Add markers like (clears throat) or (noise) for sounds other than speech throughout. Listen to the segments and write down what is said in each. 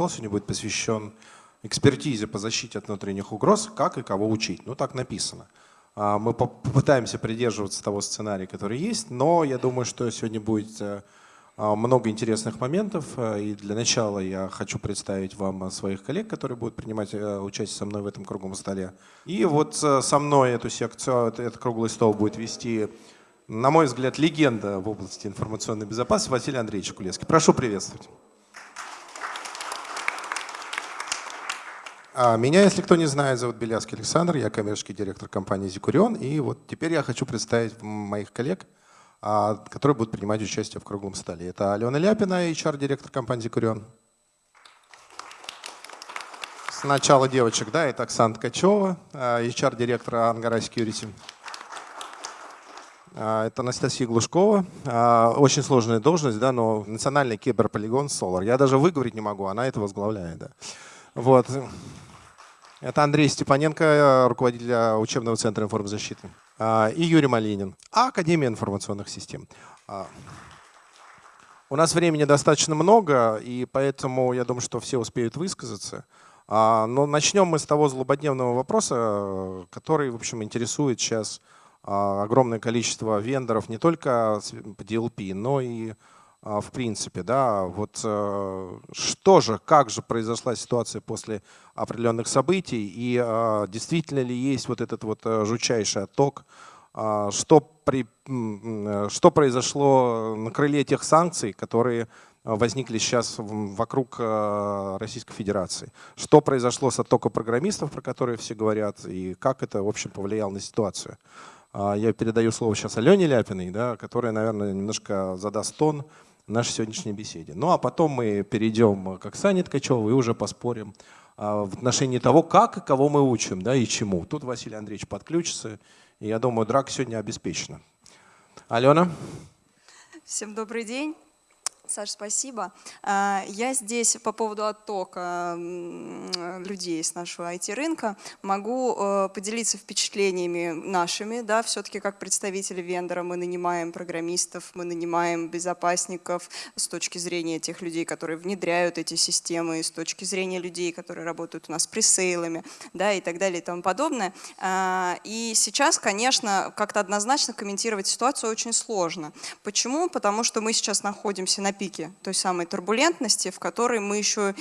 стол сегодня будет посвящен экспертизе по защите от внутренних угроз, как и кого учить. Ну, так написано. А, мы попытаемся придерживаться того сценария, который есть, но я думаю, что сегодня будет э, а, много интересных моментов. Э, и для начала я хочу представить вам своих коллег, которые будут принимать э, участие со мной в этом круглом столе. И вот со мной эту секцию, этот круглый стол будет вести, на мой взгляд, легенда в области информационной безопасности Василий Андреевич Кулевский. Прошу приветствовать. А, меня, если кто не знает, зовут Белявский Александр, я коммерческий директор компании «Зикурион». И вот теперь я хочу представить моих коллег, а, которые будут принимать участие в круглом столе. Это Алена Ляпина, HR-директор компании «Зикурион». Сначала девочек, да, это Оксана Ткачева, HR-директор Ангара Security. А, это Анастасия Глушкова. Очень сложная должность, да, но национальный киберполигон Solar. Я даже выговорить не могу, она это возглавляет. Да. Вот. Это Андрей Степаненко, руководитель учебного центра информзащиты. А, и Юрий Малинин, Академия информационных систем. А, у нас времени достаточно много, и поэтому я думаю, что все успеют высказаться. А, но начнем мы с того злободневного вопроса, который, в общем, интересует сейчас огромное количество вендоров не только по DLP, но и а, в принципе, да, вот э, что же, как же произошла ситуация после определенных событий и а, действительно ли есть вот этот вот э, жучайший отток, а, что, при, что произошло на крыле тех санкций, которые возникли сейчас вокруг Российской Федерации. Что произошло с оттоком программистов, про которые все говорят, и как это, в общем, повлияло на ситуацию. Я передаю слово сейчас Алене Ляпиной, да, которая, наверное, немножко задаст тон нашей сегодняшней беседе. Ну а потом мы перейдем к Оксане Ткачевой и уже поспорим а, в отношении того, как и кого мы учим да, и чему. Тут Василий Андреевич подключится, и я думаю, драка сегодня обеспечена. Алена? Всем добрый день. Саш, спасибо. А, я здесь по поводу оттока людей с нашего IT-рынка могу э, поделиться впечатлениями нашими. Да, Все-таки как представители вендора мы нанимаем программистов, мы нанимаем безопасников с точки зрения тех людей, которые внедряют эти системы, с точки зрения людей, которые работают у нас пресейлами да, и так далее и тому подобное. А, и сейчас, конечно, как-то однозначно комментировать ситуацию очень сложно. Почему? Потому что мы сейчас находимся на пике той самой турбулентности, в которой мы еще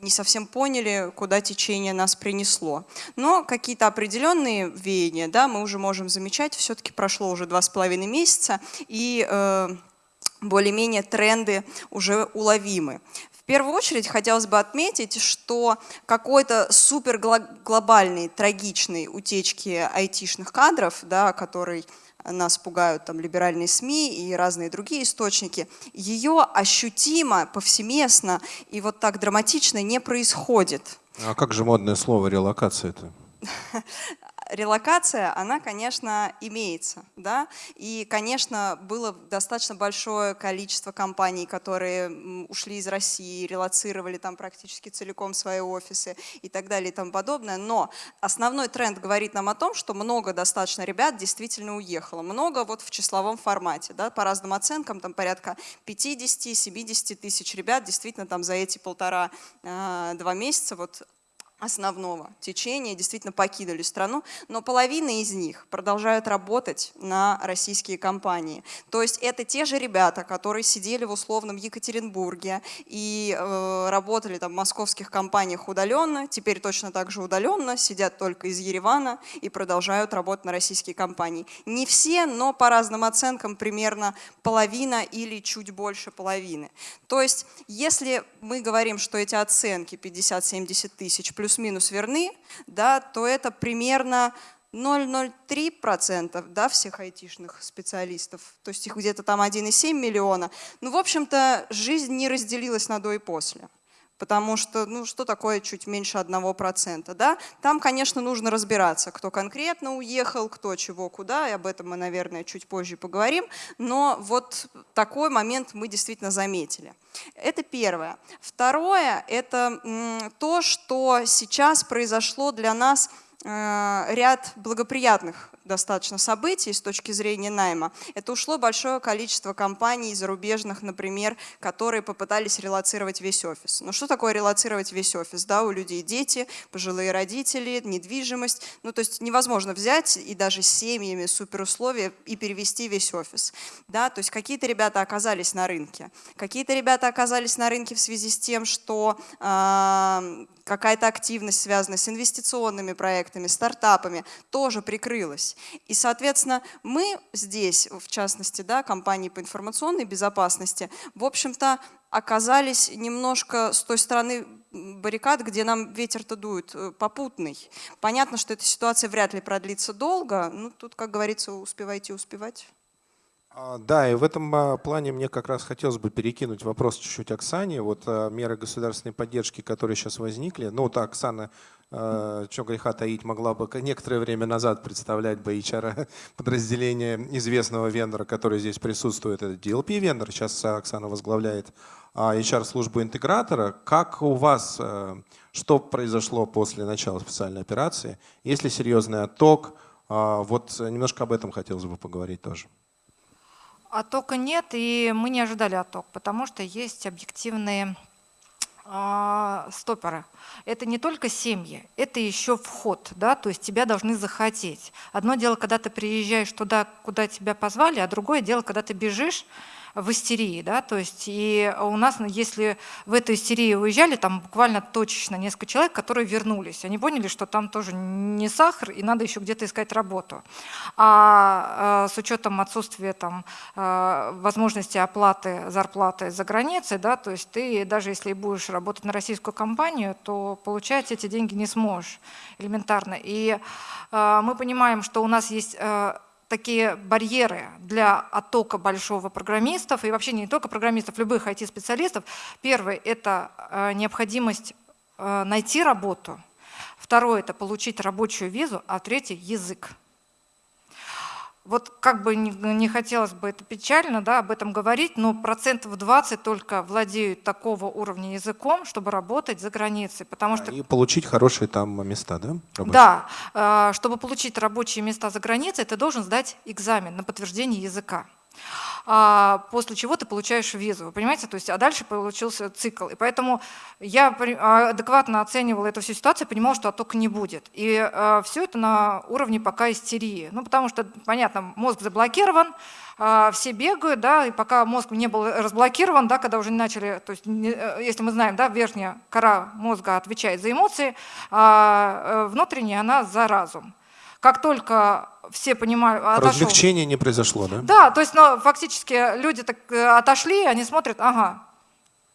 не совсем поняли, куда течение нас принесло. Но какие-то определенные веяния да, мы уже можем замечать. Все-таки прошло уже два с половиной месяца, и э, более-менее тренды уже уловимы. В первую очередь хотелось бы отметить, что какой-то супер глобальной, трагичной утечки айтишных кадров, да, который нас пугают там либеральные СМИ и разные другие источники, ее ощутимо, повсеместно и вот так драматично не происходит. А как же модное слово релокация-то? (laughs) релокация, она, конечно, имеется. Да? И, конечно, было достаточно большое количество компаний, которые ушли из России, релацировали там практически целиком свои офисы и так далее и тому подобное. Но основной тренд говорит нам о том, что много достаточно ребят действительно уехало. Много вот в числовом формате. Да? По разным оценкам, там порядка 50-70 тысяч ребят действительно там за эти полтора-два месяца вот основного течения действительно покинули страну, но половина из них продолжают работать на российские компании. То есть это те же ребята, которые сидели в условном Екатеринбурге и э, работали там в московских компаниях удаленно, теперь точно так же удаленно, сидят только из Еревана и продолжают работать на российские компании. Не все, но по разным оценкам примерно половина или чуть больше половины. То есть если мы говорим, что эти оценки 50-70 тысяч плюс плюс-минус верны, да, то это примерно 0,03% да, всех айтишных специалистов, то есть их где-то там 1,7 миллиона. Ну, в общем-то, жизнь не разделилась на до и после потому что, ну, что такое чуть меньше 1%, да? Там, конечно, нужно разбираться, кто конкретно уехал, кто чего, куда, и об этом мы, наверное, чуть позже поговорим, но вот такой момент мы действительно заметили. Это первое. Второе – это то, что сейчас произошло для нас э, ряд благоприятных достаточно событий с точки зрения найма, это ушло большое количество компаний зарубежных, например, которые попытались релацировать весь офис. Но что такое релацировать весь офис? Да, у людей дети, пожилые родители, недвижимость. Ну, то есть невозможно взять и даже с семьями суперусловия и перевести весь офис. Да, то есть какие-то ребята оказались на рынке. Какие-то ребята оказались на рынке в связи с тем, что э, какая-то активность, связанная с инвестиционными проектами, стартапами, тоже прикрылась. И, соответственно, мы здесь, в частности, да, компании по информационной безопасности, в общем-то, оказались немножко с той стороны баррикад, где нам ветер-то дует, э, попутный. Понятно, что эта ситуация вряд ли продлится долго, ну тут, как говорится, успевайте успевать. А, да, и в этом а, плане мне как раз хотелось бы перекинуть вопрос чуть-чуть Оксане. Вот а, меры государственной поддержки, которые сейчас возникли. Ну, вот Оксана, что греха таить, могла бы некоторое время назад представлять бы HR (laughs) подразделение известного вендора, который здесь присутствует. Это DLP вендор, сейчас Оксана возглавляет HR-службу интегратора. Как у вас, что произошло после начала специальной операции? Есть ли серьезный отток? Вот немножко об этом хотелось бы поговорить тоже. Оттока нет, и мы не ожидали отток, потому что есть объективные э, стопоры. Это не только семьи, это еще вход, да, то есть тебя должны захотеть. Одно дело, когда ты приезжаешь туда, куда тебя позвали, а другое дело, когда ты бежишь, в истерии, да, то есть и у нас, ну, если в эту истерию уезжали, там буквально точечно несколько человек, которые вернулись, они поняли, что там тоже не сахар и надо еще где-то искать работу. А, а с учетом отсутствия там а, возможности оплаты зарплаты за границей, да, то есть ты даже если будешь работать на российскую компанию, то получать эти деньги не сможешь элементарно. И а, мы понимаем, что у нас есть такие барьеры для оттока большого программистов, и вообще не только программистов, любых IT-специалистов. Первый – это э, необходимость э, найти работу. Второе – это получить рабочую визу, а третий – язык. Вот как бы не, хотелось бы это печально да, об этом говорить, но процентов 20 только владеют такого уровня языком, чтобы работать за границей. Потому что... И получить хорошие там места, да? Рабочие? Да. Э, чтобы получить рабочие места за границей, ты должен сдать экзамен на подтверждение языка. А, после чего ты получаешь визу. Понимаете? То есть, а дальше получился цикл. И поэтому я а, адекватно оценивала эту всю ситуацию, понимала, что оттока не будет. И а, все это на уровне пока истерии. Ну, потому что, понятно, мозг заблокирован, все бегают, да, и пока мозг не был разблокирован, да, когда уже начали, то есть, э, если мы знаем, да, верхняя кора мозга отвечает за эмоции, а внутренняя она за разум. Как только все понимают... Отошел. Развлечения не произошло, да? Да, то есть ну, фактически люди так э, отошли, они смотрят, ага,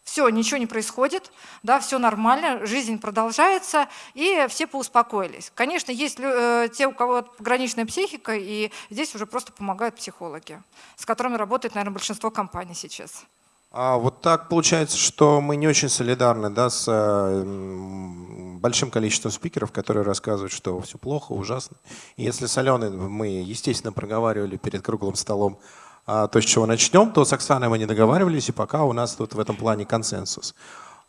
все, ничего не происходит, да, все нормально, жизнь продолжается, и все поуспокоились. Конечно, есть э, те, у кого пограничная психика, и здесь уже просто помогают психологи, с которыми работает, наверное, большинство компаний сейчас. А вот так получается, что мы не очень солидарны да, с э, большим количеством спикеров, которые рассказывают, что все плохо, ужасно. И если с Аленой мы, естественно, проговаривали перед круглым столом а, то, с чего начнем, то с Оксаной мы не договаривались, и пока у нас тут в этом плане консенсус.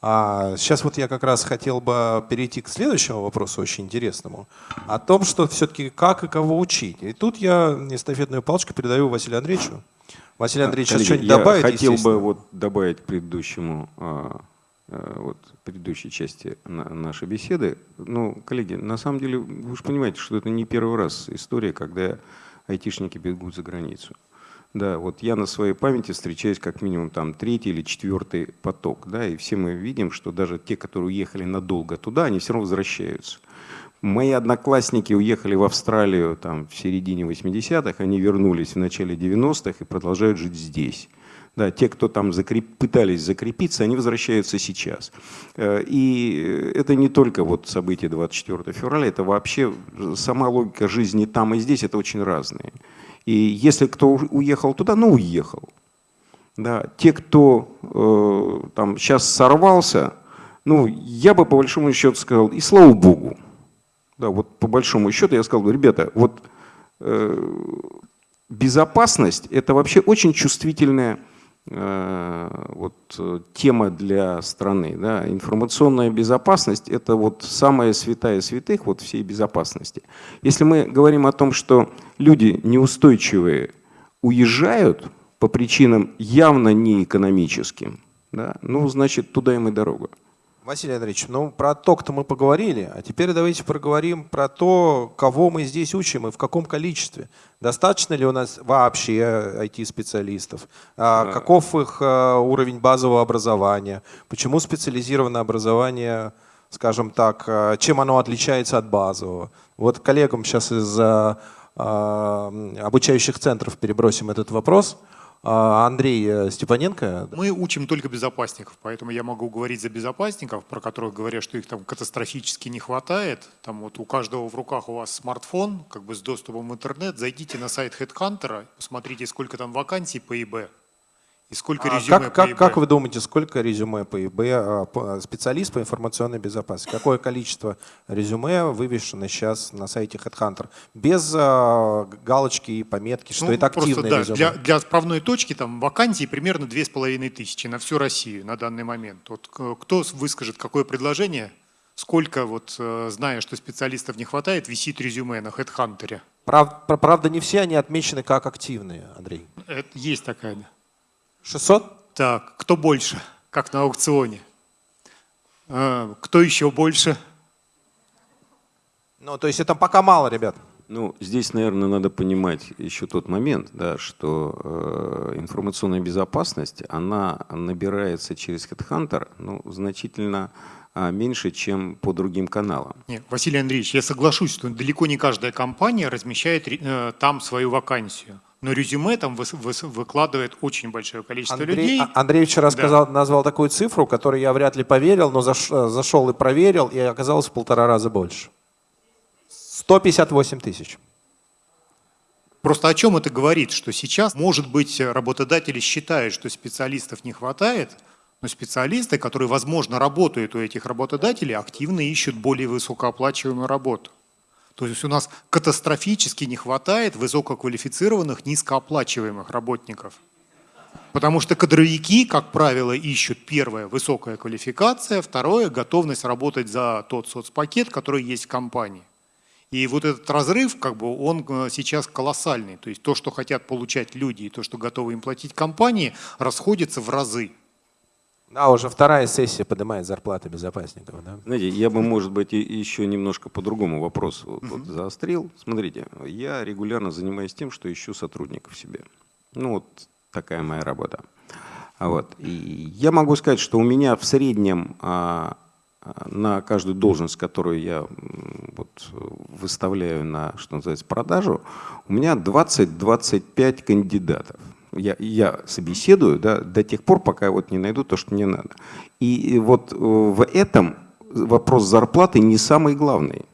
А сейчас вот я как раз хотел бы перейти к следующему вопросу, очень интересному, о том, что все-таки как и кого учить. И тут я эстафетную палочку передаю Василию Андреевичу. Василий Андреевич, сейчас что-нибудь добавить? Я хотел бы вот добавить к предыдущему, а, а, вот, предыдущей части нашей беседы. Ну, коллеги, на самом деле, вы же понимаете, что это не первый раз история, когда айтишники бегут за границу. Да, вот я на своей памяти встречаюсь как минимум там третий или четвертый поток, да, и все мы видим, что даже те, которые уехали надолго туда, они все равно возвращаются. Мои одноклассники уехали в Австралию там, в середине 80-х, они вернулись в начале 90-х и продолжают жить здесь. Да, те, кто там закреп... пытались закрепиться, они возвращаются сейчас. Э, и это не только вот события 24 февраля, это вообще сама логика жизни там и здесь, это очень разные. И если кто уехал туда, ну уехал. Да, те, кто э, там сейчас сорвался, ну я бы по большому счету сказал, и слава богу. Да, вот по большому счету я сказал, ребята, вот э, безопасность это вообще очень чувствительная э, вот, э, тема для страны. Да? Информационная безопасность – это вот самая святая святых вот всей безопасности. Если мы говорим о том, что люди неустойчивые уезжают по причинам явно не экономическим, да, ну, значит, туда им и дорога. Василий Андреевич, ну про ток-то мы поговорили, а теперь давайте проговорим про то, кого мы здесь учим и в каком количестве. Достаточно ли у нас вообще IT-специалистов? А, каков их а, уровень базового образования? Почему специализированное образование, скажем так, а, чем оно отличается от базового? Вот коллегам сейчас из а, обучающих центров перебросим этот вопрос. А, Андрей э, Степаненко. Мы учим только безопасников, поэтому я могу говорить за безопасников, про которых говорят, что их там катастрофически не хватает. Там вот у каждого в руках у вас смартфон, как бы с доступом в интернет. Зайдите на сайт HeadHunter, посмотрите, сколько там вакансий по ИБ. И сколько а резюме как, по как, как вы думаете, сколько резюме по ИБ, а, специалист по информационной безопасности? Какое количество резюме вывешено сейчас на сайте HeadHunter? Без а, галочки и пометки, что Ну, это просто, активное да, резюме. Для, для справной точки там вакансий примерно 2500 на всю Россию на данный момент. Вот кто выскажет какое предложение, сколько, вот, э, зная, что специалистов не хватает, висит резюме на HeadHunter? Прав- пр- правда, не все они отмечены как активные, Андрей. Это есть такая. да. 600? Так, кто больше, как на аукционе? А, Кто еще больше? Ну, то есть это пока мало, ребят. Ну, здесь, наверное, надо понимать еще тот момент, да, что э, информационная безопасность, она набирается через HeadHunter ну, значительно а, меньше, чем по другим каналам. Нет, Василий Андреевич, я соглашусь, что далеко не каждая компания размещает э, там свою вакансию. Но резюме там выкладывает очень большое количество Андрей, людей. А- Андрей вчера Да. сказал, назвал такую цифру, которой я вряд ли поверил, но заш- э, зашел и проверил, и оказалось в полтора раза больше. 158 тысяч. Просто о чем это говорит? Что сейчас, может быть, работодатели считают, что специалистов не хватает, но специалисты, которые, возможно, работают у этих работодателей, активно ищут более высокооплачиваемую работу. То есть у нас катастрофически не хватает высококвалифицированных, низкооплачиваемых работников. Потому что кадровики, как правило, ищут первое – высокая квалификация, второе – готовность работать за тот соцпакет, который есть в компании. И вот этот разрыв, как бы, он э, сейчас колоссальный. То есть то, что хотят получать люди, и то, что готовы им платить компании, расходится в разы. Да, уже вторая сессия поднимает зарплаты безопасников. Да? Знаете, я бы, может быть, еще немножко по другому вопросу вот, вот заострил. Смотрите, я регулярно занимаюсь тем, что ищу сотрудников себе. Ну, вот такая моя работа. А Вот. И я могу сказать, что у меня в среднем а, а, на каждую должность, которую я вот, выставляю на, что называется, продажу, у меня 20-25 кандидатов. Я, я собеседую да, до тех пор, пока вот не найду то, что мне надо. И вот э, в этом вопрос зарплаты не самый главный.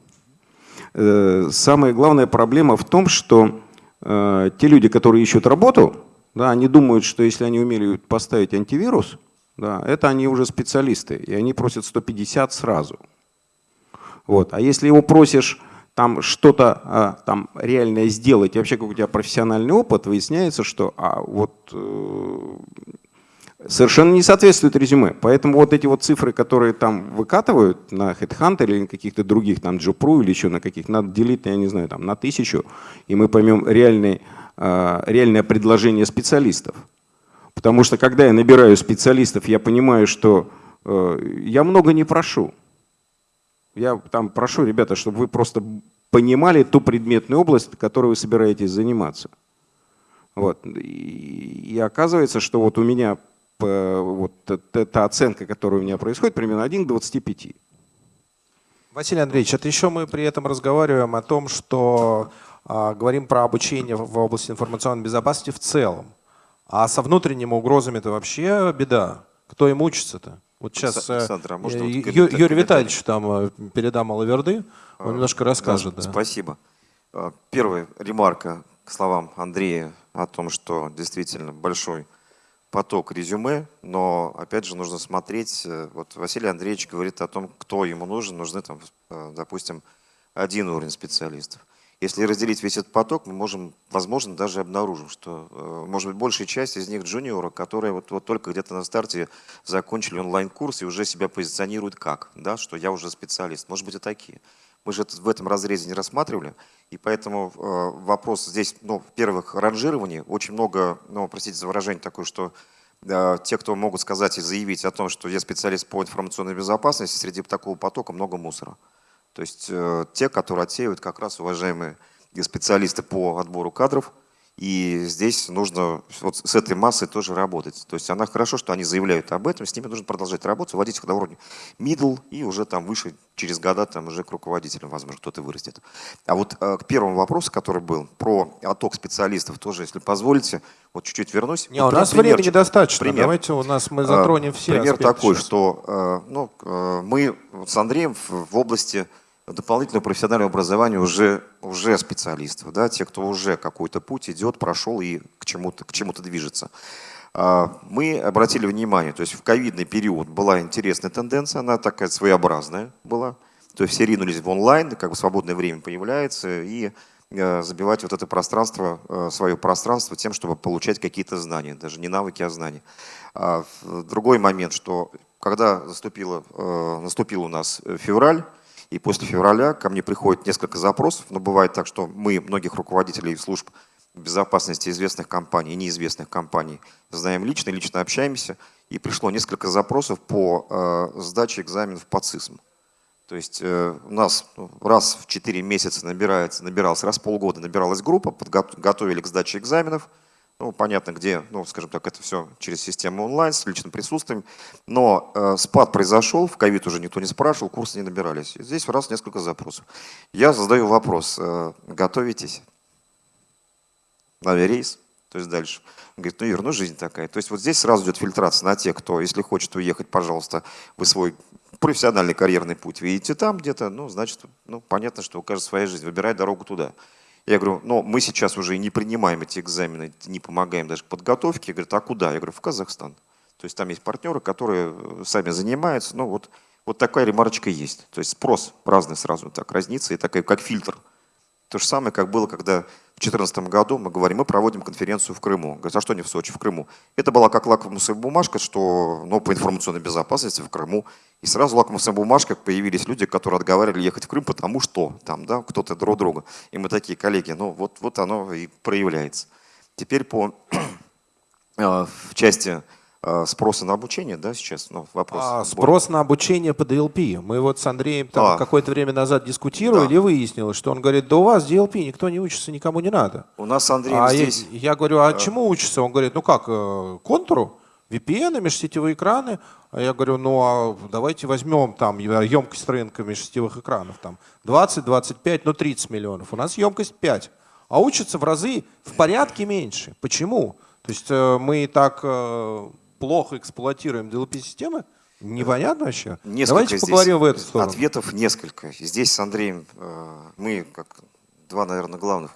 Э, Самая главная проблема в том, что э, те люди, которые ищут работу, да, они думают, что если они умели поставить антивирус, да, это они уже специалисты, и они просят 150 сразу. Вот. А если его просишь там что-то а, там реальное сделать, и вообще как у тебя профессиональный опыт, выясняется, что а, вот э, совершенно не соответствует резюме. Поэтому вот эти вот цифры, которые там выкатывают на HeadHunter или на каких-то других, там Джопру или еще на каких, надо делить, я не знаю, там на тысячу, и мы поймем реальный, э, реальное предложение специалистов. Потому что когда я набираю специалистов, я понимаю, что э, я много не прошу. Я там прошу, ребята, чтобы вы просто понимали ту предметную область, которой вы собираетесь заниматься. Вот. И, оказывается, что вот у меня э, вот эта оценка, которая у меня происходит, примерно 1 к 25. Василий Андреевич, это еще мы при этом разговариваем о том, что а, говорим про обучение в области информационной безопасности в целом. А со внутренними угрозами это вообще беда. Кто им учится-то? Вот сейчас э, Александр, а э, вот комментарий- Юрий? Витальевич там э, передам Алаверды, он А, немножко расскажет. Да, да. Спасибо. А, Первая ремарка к словам Андрея о том, что действительно большой поток резюме, но опять же нужно смотреть, вот Василий Андреевич говорит о том, кто ему нужен, нужны там, допустим, один уровень специалистов. Если разделить весь этот поток, мы можем, возможно, даже обнаружим, что, э, может быть, большая часть из них джуниоры, которые вот, вот только где-то на старте закончили онлайн-курс и уже себя позиционируют как, да, что я уже специалист. Может быть, и такие. Мы же это в этом разрезе не рассматривали, и поэтому э, вопрос здесь, ну, в-первых, ранжирование. Очень много, ну, простите за выражение такое, что э, те, кто могут сказать и заявить о том, что я специалист по информационной безопасности, среди такого потока много мусора. То есть э, те, которые отсеивают как раз уважаемые специалисты по отбору кадров – и здесь нужно вот с этой массой тоже работать. То есть она хорошо, что они заявляют об этом, с ними нужно продолжать работать, вводить их на уровне middle и уже там выше, через года там уже к руководителям, возможно, кто-то вырастет. А вот э, к первому вопросу, который был, про отток специалистов тоже, если позволите, вот чуть-чуть вернусь. Не, вот у нас пример, времени достаточно. Пример. Давайте у нас мы затронем все Пример такой, сейчас. что э, ну, э, мы с Андреем в, в области дополнительного профессионального образования уже, уже специалистов, да, те, кто уже какой-то путь идет, прошел и к чему-то к чему движется. А, мы обратили внимание, то есть в ковидный период была интересная тенденция, она такая своеобразная была, то есть все ринулись в онлайн, как бы свободное время появляется, и э, забивать вот это пространство, э, свое пространство тем, чтобы получать какие-то знания, даже не навыки, а знания. А другой момент, что когда э, наступил у нас февраль, и после февраля ко мне приходит несколько запросов, но бывает так, что мы многих руководителей служб безопасности известных компаний и неизвестных компаний знаем лично, лично общаемся, и пришло несколько запросов по э, сдаче экзаменов по ЦИСМ. То есть э, у нас ну, раз в 4 месяца набирается, набиралась, раз в полгода набиралась группа, подготовили к сдаче экзаменов – ну, понятно, где, ну, скажем так, это все через систему онлайн, с личным присутствием. Но э, спад произошел, в ковид уже никто не спрашивал, курсы не набирались. Здесь раз несколько запросов. Я задаю вопрос, э, готовитесь на рейс? То есть дальше. Он говорит, ну, Юр, ну жизнь такая. То есть вот здесь сразу идет фильтрация на тех, кто, если хочет уехать, пожалуйста, вы свой профессиональный карьерный путь видите там где-то, ну, значит, ну, понятно, что у каждого своя жизнь. Выбирай дорогу туда. Я говорю, ну мы сейчас уже не принимаем эти экзамены, не помогаем даже подготовке. Я говорю, а куда? Я говорю, в Казахстан. То есть там есть партнеры, которые э, сами занимаются. Ну вот, вот такая ремарочка есть. То есть спрос разный сразу так разнится и такой как фильтр. То же самое, как было, когда в 2014 году мы говорим, мы проводим конференцию в Крыму. Говорят, а что не в Сочи, в Крыму? Это была как лакмусовая бумажка, что ну, по информационной безопасности в Крыму. И сразу лакмусовая бумажка появились люди, которые отговаривали ехать в Крым, потому что там да, кто-то друг друга. И мы такие, коллеги, ну вот, вот оно и проявляется. Теперь по (clears throat) э, в части спроса на обучение, да, сейчас ну, вопрос. А, спрос на обучение по DLP. Мы вот с Андреем там А. какое-то время назад дискутировали, Да. и выяснилось, что он говорит, да у вас DLP никто не учится, никому не надо. У нас с Андреем А я, здесь... я говорю, а чему учится? Он говорит, ну как, э, контуру, VPN, межсетевые экраны. А я говорю, ну а давайте возьмем там емкость рынка межсетевых экранов, там 20, 25, ну 30 миллионов. У нас емкость 5. А учатся в разы в порядке меньше. Почему? То есть э, мы так э, плохо эксплуатируем DLP-системы? Непонятно вообще. Несколько Давайте здесь поговорим в эту сторону. Ответов несколько. Здесь с Андреем э, мы, как два, наверное, главных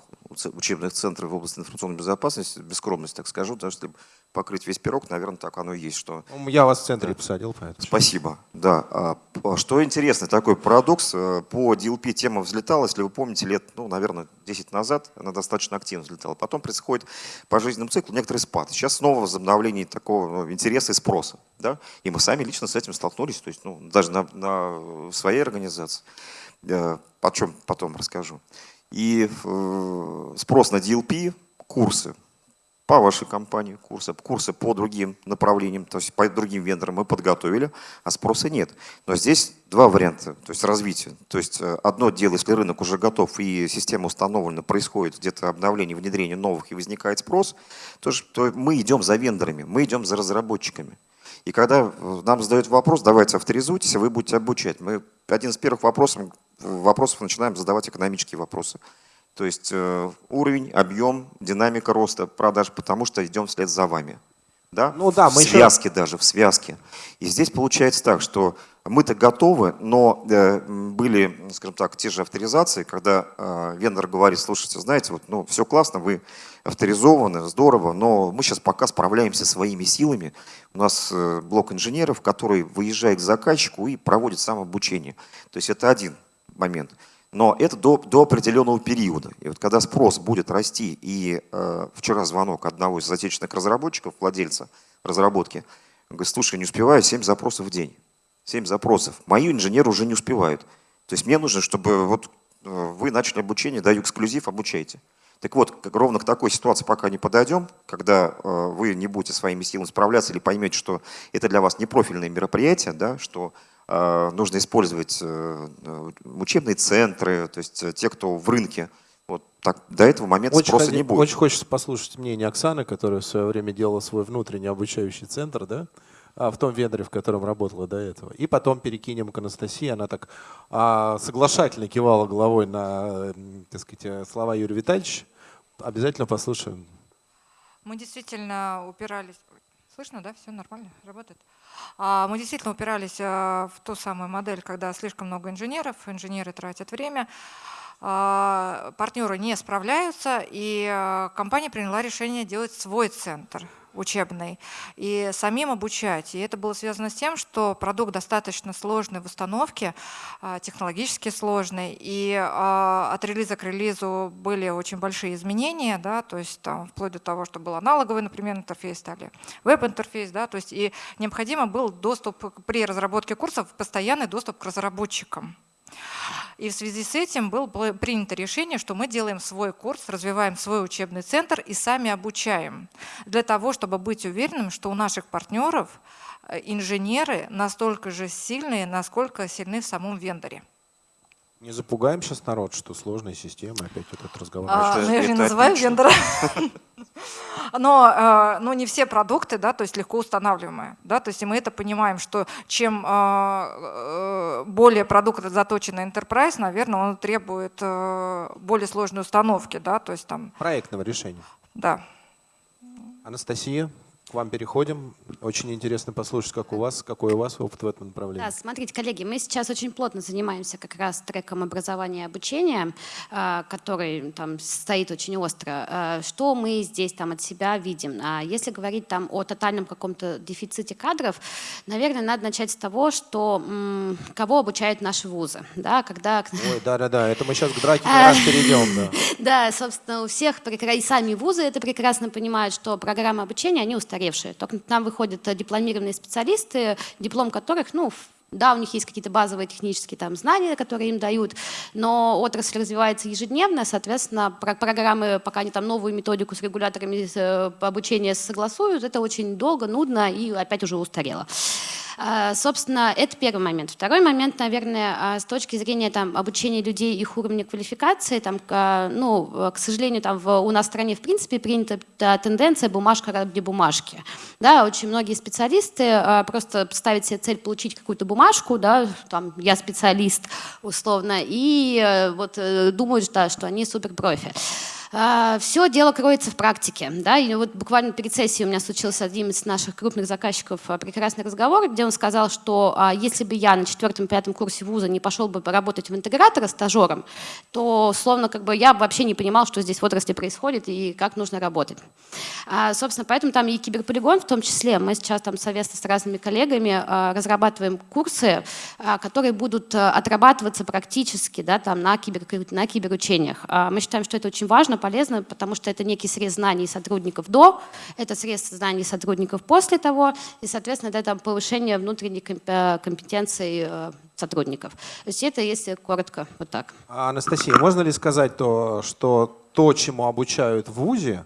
учебных центра в области информационной безопасности, без скромности так скажу, даже если покрыть весь пирог, наверное, так оно и есть, что Ну, Я вас в центре посадил, поэтому. Спасибо. Да. А, п- Что интересно, такой парадокс. э, По DLP тема взлетала, если вы помните, лет, ну, наверное, 10 назад она достаточно активно взлетала. Потом происходит по жизненному циклу некоторый спад. Сейчас снова возобновление такого ну, интереса и спроса. Да? И мы сами лично с этим столкнулись, то есть, ну, даже на, на своей организации. Э, О чем потом расскажу. И э, спрос на DLP, курсы, по вашей компании курсы, курсы по другим направлениям, то есть по другим вендорам мы подготовили, а спроса нет. Но здесь два варианта, то есть развития. То есть э, одно дело, если рынок уже готов и система установлена, происходит где-то обновление, внедрение новых и возникает спрос, то, то мы идем за вендорами, мы идем за разработчиками. И когда э, нам задают вопрос, давайте авторизуйтесь, а вы будете обучать, мы один из первых вопросов, вопросов начинаем задавать экономические вопросы. То есть э, уровень, объем, динамика роста продаж, потому что идем вслед за вами. Да? Ну да, в мы еще- связке даже, в связке. И здесь получается так, что мы-то готовы, но э, были, скажем так, те же авторизации, когда э, вендор говорит, слушайте, знаете, вот, ну, все классно, вы авторизованы, здорово, но мы сейчас пока справляемся своими силами. У нас э, блок инженеров, который выезжает к заказчику и проводит самообучение. То есть это один момент. Но это до, до определенного периода. И вот когда спрос будет расти, и э, вчера звонок одного из отечественных разработчиков, владельца разработки, говорит, слушай, не успеваю 7 запросов в день. 7 запросов. Мои инженеры уже не успевают. То есть мне нужно, чтобы вот э, вы начали обучение, даю эксклюзив, обучайте. Так вот, как ровно к такой ситуации пока не подойдем, когда э, вы не будете своими силами справляться или поймете, что это для вас не профильное мероприятие, да, что нужно использовать э, э учебные центры, то есть э, те, кто в рынке, вот так, до этого момента очень спроса ходи, не будет. Очень хочется послушать мнение Оксаны, которая в свое время делала свой внутренний обучающий центр, да, а, в том вендоре, в котором работала до этого. И потом перекинем к Анастасии. Она так а, соглашательно кивала головой на так сказать, слова Юрия Витальевича. Обязательно послушаем. Мы действительно упирались... Слышно, да? Все нормально? Работает? А, мы действительно упирались а, в ту самую модель, когда слишком много инженеров, инженеры тратят время, а, партнеры не справляются, и компания приняла решение делать свой центр – учебный и самим обучать. И это было связано с тем, что продукт достаточно сложный в установке, а, технологически сложный, и а, от релиза к релизу были очень большие изменения, да, то есть там, вплоть до того, что был аналоговый, например, интерфейс, стали веб-интерфейс, да, то есть и необходимо был доступ при разработке курсов, постоянный доступ к разработчикам. И в связи с этим было принято решение, что мы делаем свой курс, развиваем свой учебный центр и сами обучаем. Для того, чтобы быть уверенным, что у наших партнеров э, инженеры настолько же сильные, насколько сильны в самом вендоре. Не запугаем сейчас народ, что сложная система, опять этот разговор. А, ну, я же не называю вендора. (laughs) Но, э, но не все продукты, да, то есть легко устанавливаемые. Да, то есть мы это понимаем, что чем э, э, более продукт заточен на enterprise, наверное, он требует более сложной установки. Да, то есть там... Проектного решения. Да. Анастасия? К вам переходим. Очень интересно послушать, как у вас, какой у вас опыт в этом направлении. Да, смотрите, коллеги, мы сейчас очень плотно занимаемся как раз треком образования и обучения, а, который там стоит очень остро. А, что мы здесь там от себя видим? А, если говорить там о тотальном каком-то дефиците кадров, наверное, надо начать с того, что кого обучают наши вузы. Да, когда... Ой, да-да-да, это мы сейчас к драке как раз перейдем. Да. (laughs) да, собственно, у всех, и сами вузы это прекрасно понимают, что программы обучения, они устарели устаревшие. Только нам выходят э, дипломированные специалисты, диплом которых, ну, да, у них есть какие-то базовые технические там, знания, которые им дают, но отрасль развивается ежедневно, соответственно, про программы, пока они там новую методику с регуляторами э, обучения согласуют, это очень долго, нудно и опять уже устарело. А, собственно, это первый момент. Второй момент, наверное, а, с точки зрения там, обучения людей, их уровня квалификации, там, ну, к сожалению, там, у нас в стране в принципе принята тенденция бумажка ради бумажки. Да, очень многие специалисты а, просто ставят себе цель получить какую-то бумажку, да, там, я специалист условно, и э, вот э, думают, да, что они суперпрофи. А, Все дело кроется в практике. Да? И вот буквально перед сессией у меня случился один из наших крупных заказчиков а, прекрасный разговор, где он сказал, что а, если бы я на четвертом-пятом курсе вуза не пошел бы поработать в интегратора стажером, то, словно, как бы я вообще не понимал, что здесь в отрасли происходит и как нужно работать. Собственно, поэтому там и киберполигон в том числе. Мы сейчас там совместно с разными коллегами разрабатываем курсы, которые будут отрабатываться практически да, там, на, кибер, на киберучениях. Мы считаем, что это очень важно, полезно, потому что это некий срез знаний сотрудников до, это срез знаний сотрудников после того, и, соответственно, это там, повышение внутренней э, компетенции э, сотрудников. То есть это, если коротко, вот так. А, Анастасия, можно ли сказать то, что то, чему обучают в ВУЗе,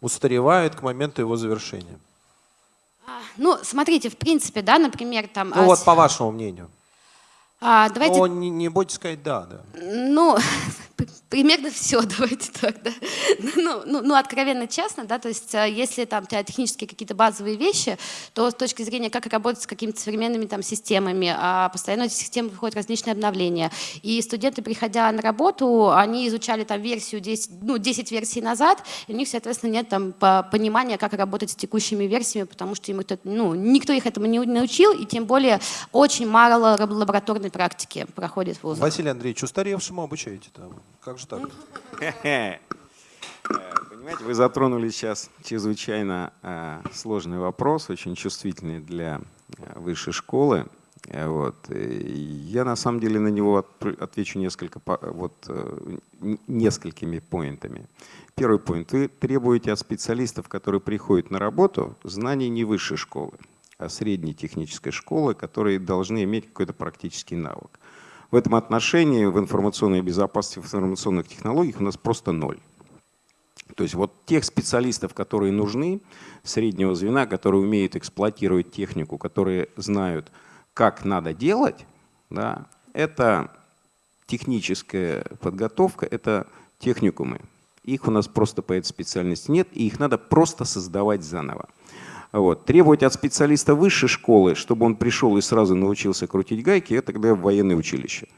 устаревает к моменту его завершения? А, ну, смотрите, в принципе, да, например, там... Ну вот, по вашему мнению. А, давайте... Но не, не бойтесь сказать «да». да. Ну, (laughs) примерно все, (laughs) давайте так, да. Ну, ну, ну, откровенно честно, да, то есть э, если там технические какие-то базовые вещи, то с точки зрения, как работать с какими-то современными там системами, а постоянно эти системы выходят различные обновления. И студенты, приходя на работу, они изучали там версию 10, ну, 10 версий назад, и у них, соответственно, нет там понимания, как работать с текущими версиями, потому что им это, ну, никто их этому не научил, и тем более очень мало лабораторной практики проходит в вузах. Василий Андреевич, устаревшему обучаете-то? Как же так? Э, понимаете, вы затронули сейчас чрезвычайно э, сложный вопрос, очень чувствительный для э, высшей школы. Вот. Я на самом деле на него отвечу несколько, вот, несколькими поинтами. Первый поинт. Вы требуете от специалистов, которые приходят на работу, знаний не высшей школы, средней технической школы, которые должны иметь какой-то практический навык. В этом отношении в информационной безопасности, в информационных технологиях у нас просто ноль. То есть вот тех специалистов, которые нужны, среднего звена, которые умеют эксплуатировать технику, которые знают, как надо делать, да, это техническая подготовка, это техникумы. Их у нас просто по этой специальности нет, и их надо просто создавать заново. Вот. Требовать от специалиста высшей школы, чтобы он пришел и сразу научился крутить гайки, это тогда военное училище.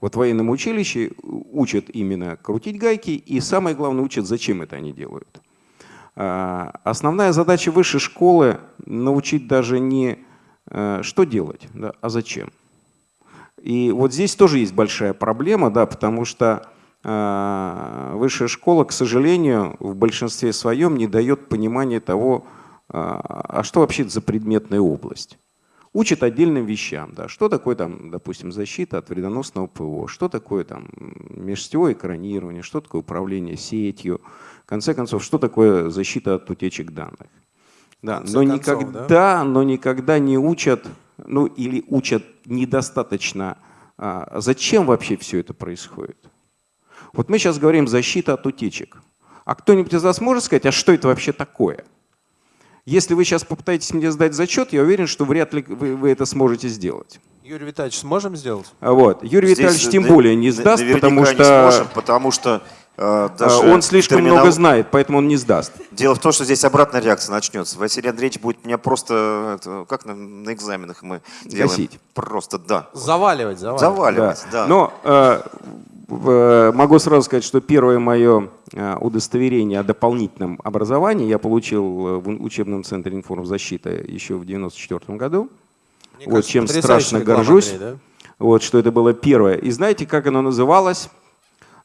Вот в военном училище учат именно крутить гайки, и самое главное учат, зачем это они делают. А, Основная задача высшей школы – научить даже не э, что делать, да, а зачем. И вот здесь тоже есть большая проблема, да, потому что э, высшая школа, к сожалению, в большинстве своем не дает понимания того, а что вообще это за предметная область. Учат отдельным вещам, да, что такое там, допустим, защита от вредоносного ПО, что такое там межсетевое экранирование, что такое управление сетью, в конце концов, что такое защита от утечек данных. Да, но концов, никогда, но никогда не учат, ну или учат недостаточно, а, зачем вообще все это происходит. Вот мы сейчас говорим защита от утечек. А кто-нибудь из вас может сказать, а что это вообще такое? Если вы сейчас попытаетесь мне сдать зачет, я уверен, что вряд ли вы, вы это сможете сделать. Юрий Витальевич, сможем сделать? А Вот. Юрий Здесь Витальевич тем на- более не сдаст, потому не что сможем, потому что э, э, даже он слишком терминал- много знает, поэтому он не сдаст. Дело в том, что здесь обратная реакция начнется. Василий Андреевич будет меня просто, как на, на экзаменах мы делаем? Гасить. Просто, да. Заваливать, заваливать. Заваливать, да. Но э, в- э, могу сразу сказать, что первое мое э, удостоверение о дополнительном образовании я получил э, в учебном центре информзащиты еще в 1994 году. Мне Вот кажется, чем страшно реклама, горжусь. Андрей, да? Вот, что это было первое. И знаете, как оно называлось?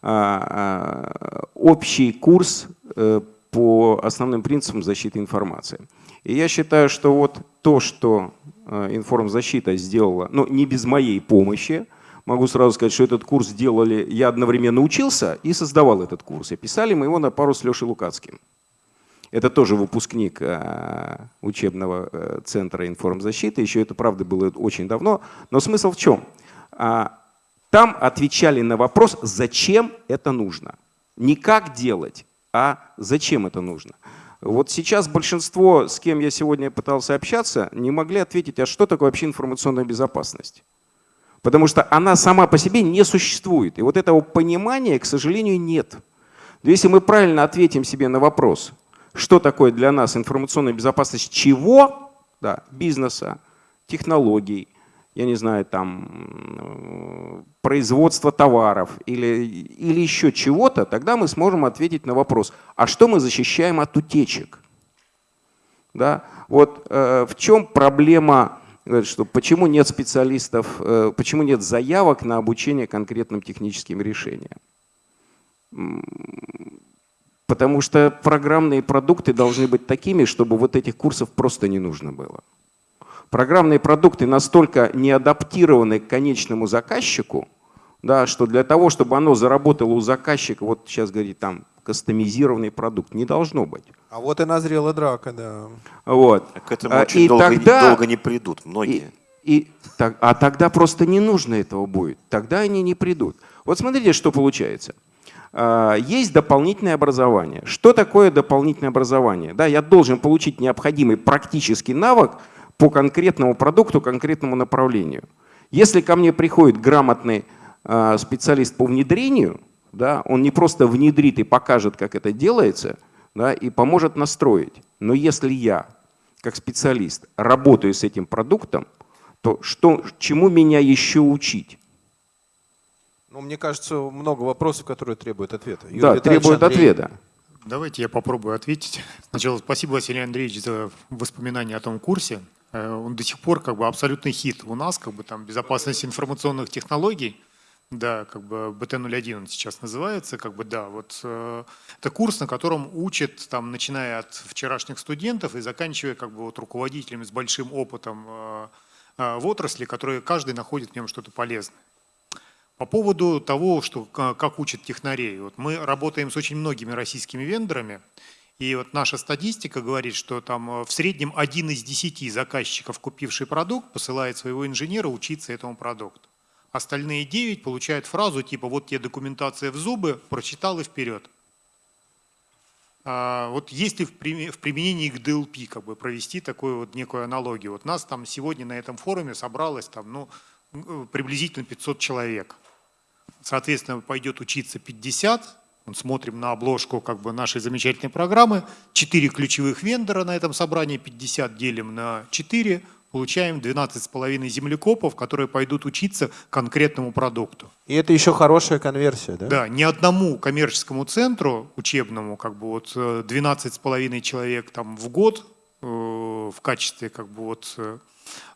А, а, Общий курс э, по основным принципам защиты информации. И я считаю, что вот то, что э, информзащита сделала, ну не без моей помощи, могу сразу сказать, что этот курс делали, я одновременно учился и создавал этот курс. И писали мы его на пару с Лешей Лукацким. Это тоже выпускник э, учебного э, центра информзащиты. Еще это, правда, было очень давно. Но смысл в чем? А, Там отвечали на вопрос, зачем это нужно. Не как делать, а зачем это нужно. Вот сейчас большинство, с кем я сегодня пытался общаться, не могли ответить, а что такое вообще информационная безопасность. Потому что она сама по себе не существует. И вот этого понимания, к сожалению, нет. Но если мы правильно ответим себе на вопрос, что такое для нас информационная безопасность чего? Да, бизнеса, технологий, я не знаю, там, э, производства товаров или, или еще чего-то, тогда мы сможем ответить на вопрос, а что мы защищаем от утечек? Да? Вот э, в чем проблема, э, что почему нет специалистов, э, почему нет заявок на обучение конкретным техническим решениям? Потому что программные продукты должны быть такими, чтобы вот этих курсов просто не нужно было. Программные продукты настолько не адаптированы к конечному заказчику, да, что для того, чтобы оно заработало у заказчика, вот сейчас говорит там кастомизированный продукт, не должно быть. А вот и назрела драка, да. Вот. К этому А, очень и долго, тогда- долго не придут многие. И, и так- а тогда просто не нужно этого будет. Тогда они не придут. Вот смотрите, что получается. А, Есть дополнительное образование. Что такое дополнительное образование? Да, я должен получить необходимый практический навык по конкретному продукту, конкретному направлению. Если ко мне приходит грамотный а, специалист по внедрению, да, он не просто внедрит и покажет, как это делается, да, и поможет настроить. Но если я, как специалист, работаю с этим продуктом, то что, чему меня еще учить? Ну, мне кажется, много вопросов, которые требуют ответа. Юрий да, Витальевич, Андрей. ответа. Давайте я попробую ответить. Сначала спасибо, Василий Андреевич, за воспоминания о том курсе. Э, Он до сих пор как бы абсолютный хит у нас, как бы там безопасность информационных технологий. Да, как бы БТ-01 он сейчас называется, как бы да, вот э, это курс, на котором учат, там, начиная от вчерашних студентов и заканчивая как бы вот руководителями с большим опытом э, э, в отрасли, которые каждый находит в нем что-то полезное. По поводу того, что, как учат технарей. Вот мы работаем с очень многими российскими вендорами, и вот наша статистика говорит, что там э, в среднем один из десяти заказчиков, купивший продукт, посылает своего инженера учиться этому продукту. Остальные девять получают фразу типа «вот тебе документация в зубы, прочитал и вперед». А, вот есть ли в приме- в применении к DLP как бы провести такую вот некую аналогию? Вот нас там сегодня на этом форуме собралось там, ну, приблизительно 500 человек. Соответственно, пойдет учиться 50, Вот смотрим на обложку как бы нашей замечательной программы, 4 ключевых вендора на этом собрании, 50 делим на 4, получаем 12,5 землекопов, которые пойдут учиться конкретному продукту. И это еще хорошая конверсия, да? Да, ни одному коммерческому центру учебному, как бы вот э, 12,5 человек там в год э, в качестве как бы вот э,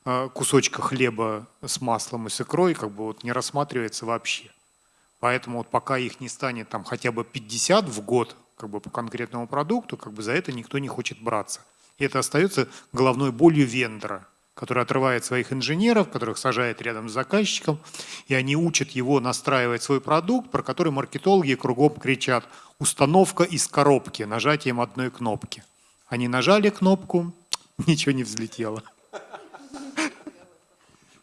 э, кусочка хлеба с маслом и с икрой как бы вот не рассматривается вообще. Поэтому вот пока их не станет там хотя бы 50 в год как бы по конкретному продукту, как бы за это никто не хочет браться. И это остается головной болью вендора, который отрывает своих инженеров, которых сажает рядом с заказчиком, и они учат его настраивать свой продукт, про который маркетологи кругом кричат «установка из коробки» нажатием одной кнопки. Они нажали кнопку, (tsk) ничего не взлетело.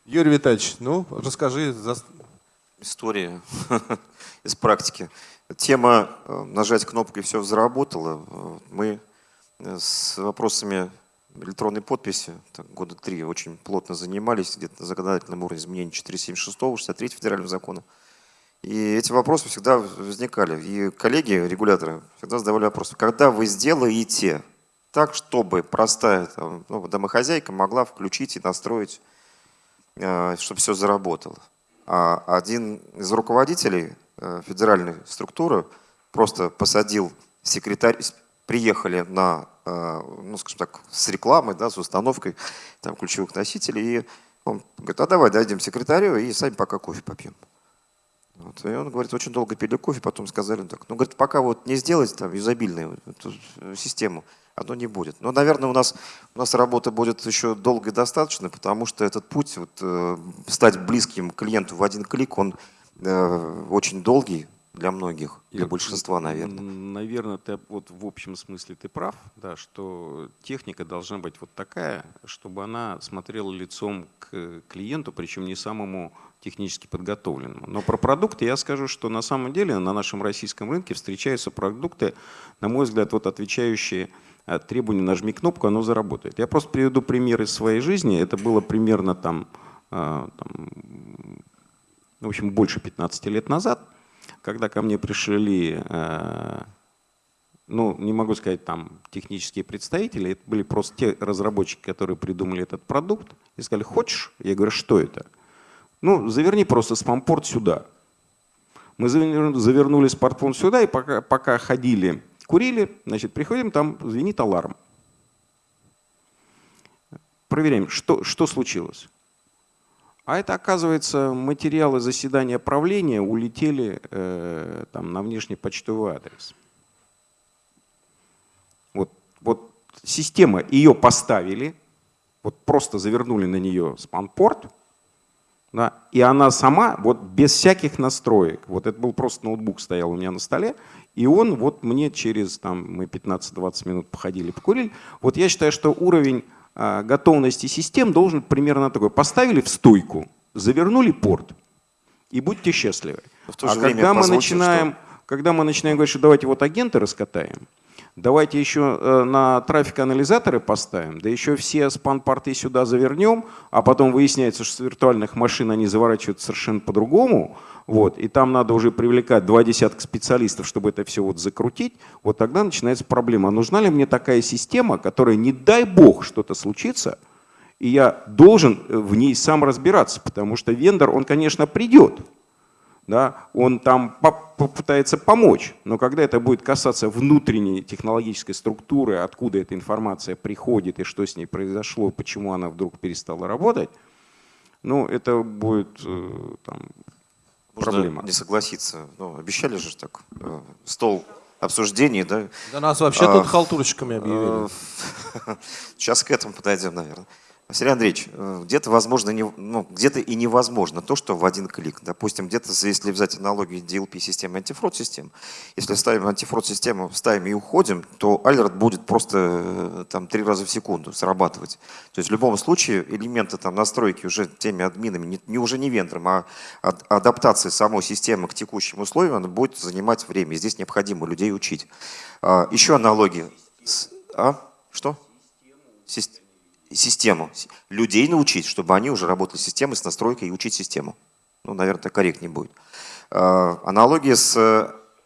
Юрий Витальевич, ну, расскажи. за- история (laughs) из практики. Тема э, «нажать кнопку и все заработало». Э, Мы э, с вопросами электронной подписи года три очень плотно занимались, где-то на законодательном уровне изменений 476 63 федерального закона. И эти вопросы всегда возникали. И коллеги, регуляторы, всегда задавали вопрос, когда вы сделаете так, чтобы простая там, ну, домохозяйка могла включить и настроить, э, чтобы все заработало. А один из руководителей э, федеральной структуры просто посадил секретарь, приехали на, ну, скажем так, с рекламой, да, с установкой там, ключевых носителей, и он говорит, а давай дойдем секретарю и сами пока кофе попьем. Вот. И он говорит, очень долго пили кофе, потом сказали, ну, так, ну, говорит, пока вот не сделать там юзабильную эту систему, оно не будет. Но, наверное, у нас, у нас работа будет еще долго и достаточно, потому что этот путь, вот, э, стать близким клиенту в один клик, он э, очень долгий для многих, для Ир, большинства, наверное. Наверное, ты вот в общем смысле ты прав, да, что техника должна быть вот такая, чтобы она смотрела лицом к клиенту, причем не самому технически подготовленному. Но про продукты я скажу, что на самом деле на нашем российском рынке встречаются продукты, на мой взгляд, вот отвечающие э, требованию «нажми кнопку, оно заработает». Я просто приведу пример из своей жизни. Это было примерно там, э, там в общем, больше 15 лет назад, когда ко мне пришли, э, ну, не могу сказать, там, технические представители, это были просто те разработчики, которые придумали этот продукт, и сказали, хочешь? Я говорю, что это? Ну, заверни просто спампорт сюда. Мы завер- завернули спортфон сюда, и пока, пока ходили, курили, значит, приходим, там звенит аларм. Проверяем, что, что случилось. А это, оказывается, материалы заседания правления улетели э, там, на внешний почтовый адрес. Вот, вот система, ее поставили, вот просто завернули на нее спанпорт, да, и она сама, вот без всяких настроек, вот это был просто ноутбук стоял у меня на столе, и он вот мне через, там, мы 15-20 минут походили, покурили, вот я считаю, что уровень готовности систем должен примерно такой. Поставили в стойку, завернули порт, и будьте счастливы. А время когда мы начинаем, когда мы начинаем говорить, что давайте вот агенты раскатаем, давайте еще э, на трафик-анализаторы поставим, да еще все спан-порты сюда завернем, а потом выясняется, что с виртуальных машин они заворачивают совершенно по-другому, вот, и там надо уже привлекать два десятка специалистов, чтобы это все вот закрутить, вот тогда начинается проблема. А нужна ли мне такая система, которая, не дай бог, что-то случится, и я должен э, в ней сам разбираться, потому что вендор, он, конечно, придет, да, он там по- попытается помочь, но когда это будет касаться внутренней технологической структуры, откуда эта информация приходит и что с ней произошло, почему она вдруг перестала работать, ну, это будет э, там, Можно проблема. не согласиться. Ну, обещали же так, э, стол обсуждений, да? Да нас вообще А, тут халтурщиками объявили. Э, (laughs) Сейчас к этому подойдем, наверное. Сергей Андреевич, э, где-то возможно, не, ну, где-то и невозможно то, что в один клик. Допустим, где-то, если взять аналогию DLP-системы антифрод-систем, если ставим антифрод-систему, ставим и уходим, то алерт будет просто э, там три раза в секунду срабатывать. То есть в любом случае элементы там настройки уже теми админами, не, не уже не вендором, а ад- адаптация самой системы к текущим условиям, она будет занимать время. Здесь необходимо людей учить. А, Еще аналогия. А? Что? Система систему. Людей научить, чтобы они уже работали с системой, с настройкой и учить систему. Ну, наверное, корректнее будет. Э, Аналогия с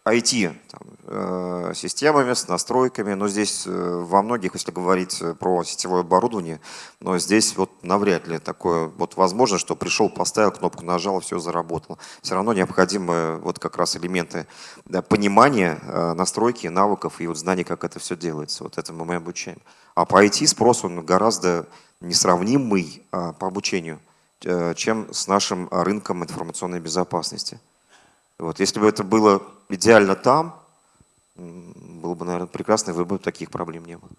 IT там, э, с настройками, но здесь э, во многих, если говорить э, про сетевое оборудование, но здесь вот навряд ли такое вот возможно, что пришел, поставил кнопку, нажал, все заработало. Все равно необходимы вот как раз элементы да, понимания настройки, навыков и вот знаний, как это все делается. Вот этому мы обучаем. А по IT спрос он гораздо несравнимый а, по обучению, чем с нашим рынком информационной безопасности. Вот, если бы это было идеально там, было бы, наверное, прекрасно, и вы бы таких проблем не было.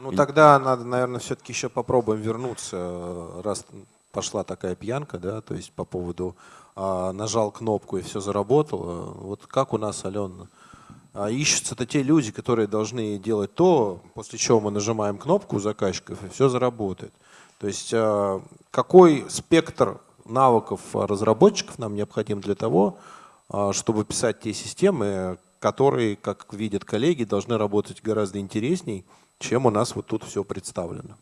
Ну тогда надо, наверное, все-таки еще попробуем вернуться, э, раз пошла такая пьянка, да, то есть по поводу а, нажал кнопку и все заработало. Вот как у нас, Алена, а, ищутся-то те люди, которые должны делать то, после чего мы нажимаем кнопку у заказчиков и все заработает. То есть а, какой спектр навыков разработчиков нам необходим для того, чтобы писать те системы, которые, как видят коллеги, должны работать гораздо интересней, чем у нас вот тут все представлено.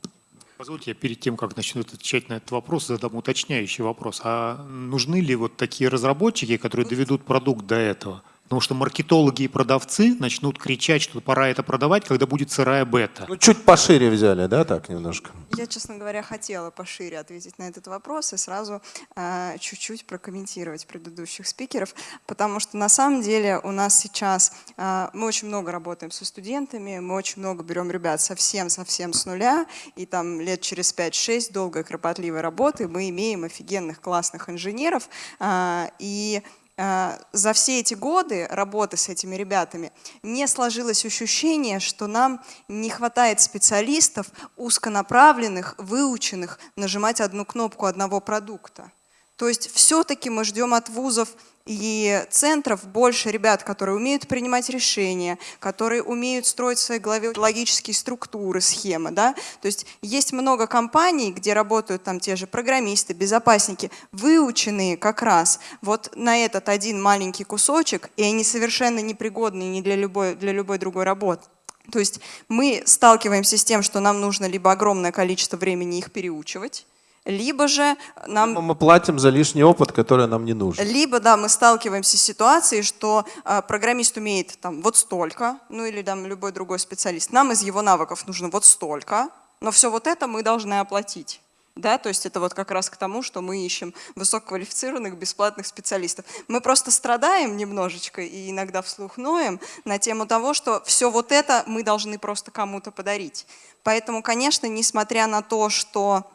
Позвольте, я перед тем, как начну отвечать на этот вопрос, задам уточняющий вопрос. А нужны ли вот такие разработчики, которые доведут продукт до этого? Потому что маркетологи и продавцы начнут кричать, что пора это продавать, когда будет сырая бета. Ну, чуть пошире взяли, да, так немножко? Я, честно говоря, хотела пошире ответить на этот вопрос и сразу э, чуть-чуть прокомментировать предыдущих спикеров, потому что на самом деле у нас сейчас, э, мы очень много работаем со студентами, мы очень много берем ребят совсем-совсем с нуля, и там лет через 5-6 долгой кропотливой работы мы имеем офигенных классных инженеров, э, и э, за все эти годы работы с этими ребятами не сложилось ощущение, что нам не хватает специалистов узконаправленных, выученных нажимать одну кнопку одного продукта. То есть все-таки мы ждем от вузов и центров больше ребят, которые умеют принимать решения, которые умеют строить в своей голове логические структуры, схемы. Да? То есть есть много компаний, где работают там те же программисты, безопасники, выученные как раз вот на этот один маленький кусочек, и они совершенно непригодны ни для любой, для любой другой работы. То есть мы сталкиваемся с тем, что нам нужно либо огромное количество времени их переучивать, либо же нам Мы платим за лишний опыт, который нам не нужен. либо, да, мы сталкиваемся с ситуацией, что э, программист умеет там вот столько, ну или там любой другой специалист. Нам из его навыков нужно вот столько, но все вот это мы должны оплатить. Да, то есть это вот как раз к тому, что мы ищем высококвалифицированных бесплатных специалистов. Мы просто страдаем немножечко и иногда вслух ноем на тему того, что все вот это мы должны просто кому-то подарить. Поэтому, конечно, несмотря на то, что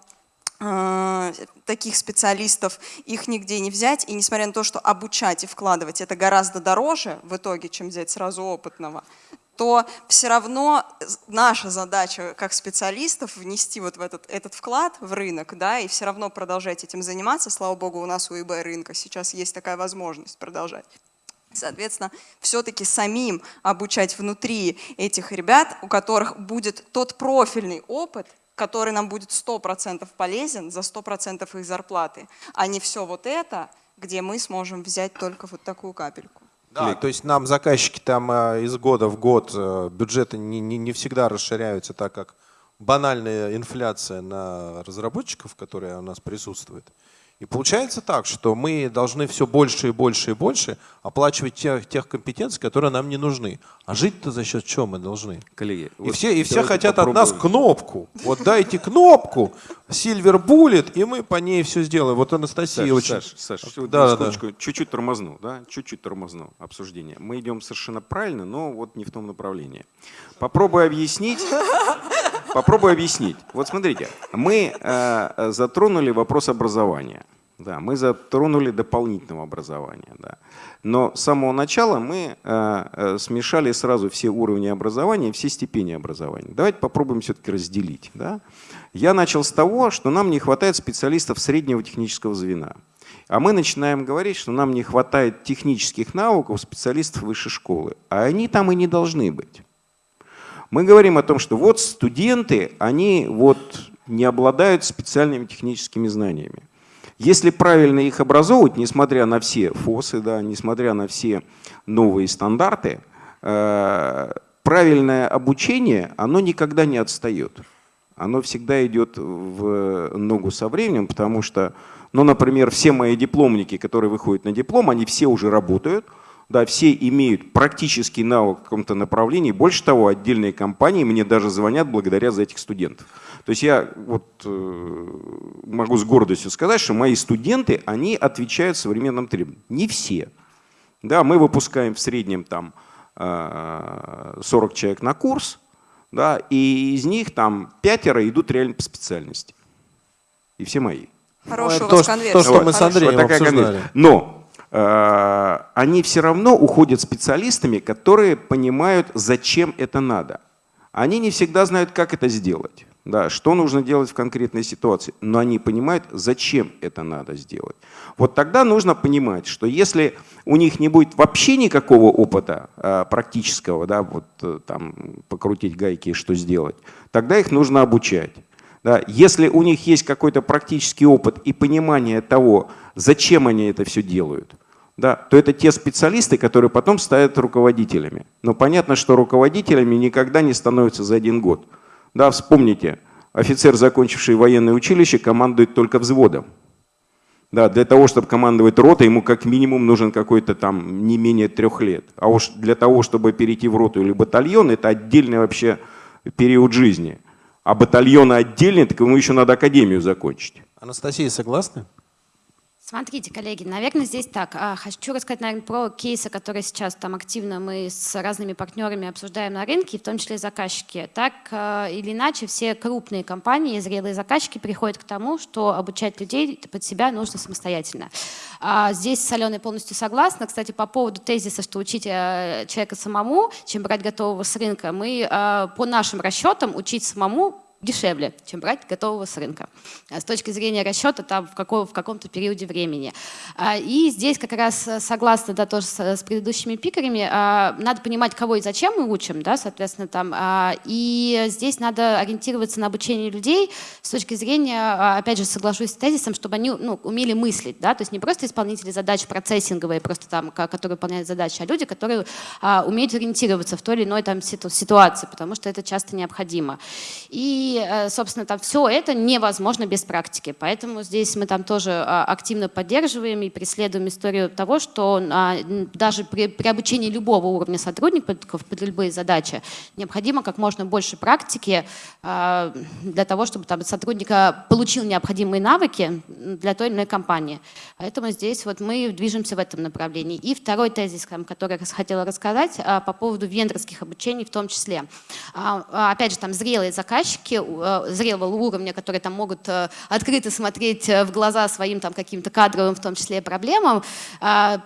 таких специалистов их нигде не взять, и несмотря на то, что обучать и вкладывать это гораздо дороже в итоге, чем взять сразу опытного, то все равно наша задача как специалистов внести вот в этот, этот вклад в рынок, да, и все равно продолжать этим заниматься. Слава богу, у нас у eBay рынка сейчас есть такая возможность продолжать. Соответственно, все-таки самим обучать внутри этих ребят, у которых будет тот профильный опыт, который нам будет 100% полезен за 100% их зарплаты, а не все вот это, где мы сможем взять только вот такую капельку. Да, то есть нам заказчики там э, из года в год э, бюджеты не, не, не всегда расширяются, так как банальная инфляция на разработчиков, которая у нас присутствует. И получается так, что мы должны все больше и больше и больше оплачивать тех, тех компетенций, которые нам не нужны. А жить-то за счет чего мы должны? Коллеги, И вот все, и все хотят от нас попробуем. кнопку. Вот дайте кнопку, Silver Bullet, и мы по ней все сделаем. Вот Анастасия Саш, очень... Саш, Саш, вот Да, да, да. чуть-чуть тормозну, да, чуть-чуть тормозну обсуждение. Мы идем совершенно правильно, но вот не в том направлении. Попробуй объяснить. Попробуй объяснить. Вот смотрите, мы э, затронули вопрос образования. Да, мы затронули дополнительного образования. Да. Но с самого начала мы э, э, смешали сразу все уровни образования, все степени образования. Давайте попробуем все-таки разделить. Да. Я начал с того, что нам не хватает специалистов среднего технического звена. А мы начинаем говорить, что нам не хватает технических навыков специалистов высшей школы. А они там и не должны быть. Мы говорим о том, что вот студенты, они вот не обладают специальными техническими знаниями. Если правильно их образовывать, несмотря на все ФОСы, да, несмотря на все новые стандарты, э, правильное обучение, оно никогда не отстает. Оно всегда идет в ногу со временем, потому что, ну, например, все мои дипломники, которые выходят на диплом, они все уже работают, да, все имеют практический навык в каком-то направлении. Больше того, отдельные компании мне даже звонят благодаря за этих студентов. То есть я вот э, могу с гордостью сказать, что мои студенты, они отвечают современным требованиям. Не все. Да, мы выпускаем в среднем там 40 э, человек на курс, да, и из них там пятеро идут реально по специальности. И все мои. Хорошая Ну, у то, вас что- конверсия. то, что мы с. Андреем Вот такая обсуждали. конверсия. Но они все равно уходят специалистами, которые понимают, зачем это надо. Они не всегда знают, как это сделать. Да, что нужно делать в конкретной ситуации, но они понимают, зачем это надо сделать. Вот тогда нужно понимать, что если у них не будет вообще никакого опыта э, практического, да, вот э, там покрутить гайки и что сделать, тогда их нужно обучать. Да, если у них есть какой-то практический опыт и понимание того, зачем они это все делают, да, то это те специалисты, которые потом станут руководителями. Но понятно, что руководителями никогда не становятся за один год. Да, вспомните, офицер, закончивший военное училище, командует только взводом. Да, для того, чтобы командовать ротой, ему как минимум нужен какой-то там не менее трех лет. А уж для того, чтобы перейти в роту или батальон, это отдельный вообще период жизни. А батальоны отдельные, так ему еще надо академию закончить. Анастасия, согласны? Смотрите, коллеги, наверное, здесь так. А, Хочу рассказать, наверное, про кейсы, которые сейчас там активно мы с разными партнерами обсуждаем на рынке, в том числе заказчики. Так а, или иначе, все крупные компании, зрелые заказчики приходят к тому, что обучать людей под себя нужно самостоятельно. А, Здесь с Аленой полностью согласна. Кстати, по поводу тезиса, что учить человека самому, чем брать готового с рынка, мы по нашим расчетам учить самому дешевле, чем брать готового с рынка. А С точки зрения расчета там в, каком, в каком-то периоде времени. А, И здесь как раз э, согласна да, тоже с, предыдущими пикерами, а, надо понимать, кого и зачем мы учим, да, соответственно, там. И здесь надо ориентироваться на обучение людей с точки зрения, опять же, соглашусь с тезисом, чтобы они ну, умели мыслить, да, то есть не просто исполнители задач процессинговые, просто там, которые выполняют задачи, а люди, которые умеют ориентироваться в той или иной там ситу- ситуации, потому что это часто необходимо. И, э, собственно, там все это невозможно без практики. Поэтому здесь мы там тоже а, активно поддерживаем и преследуем историю того, что а, даже при, при обучении любого уровня сотрудников под любые задачи необходимо как можно больше практики а, для того, чтобы там сотрудник получил необходимые навыки для той или иной компании. Поэтому здесь вот мы движемся в этом направлении. И второй тезис, который я хотела рассказать по поводу вендорских обучений в том числе. Опять же, там зрелые заказчики зрелого уровня, которые там могут э, открыто смотреть э, в глаза своим там каким-то кадровым, в том числе проблемам, а,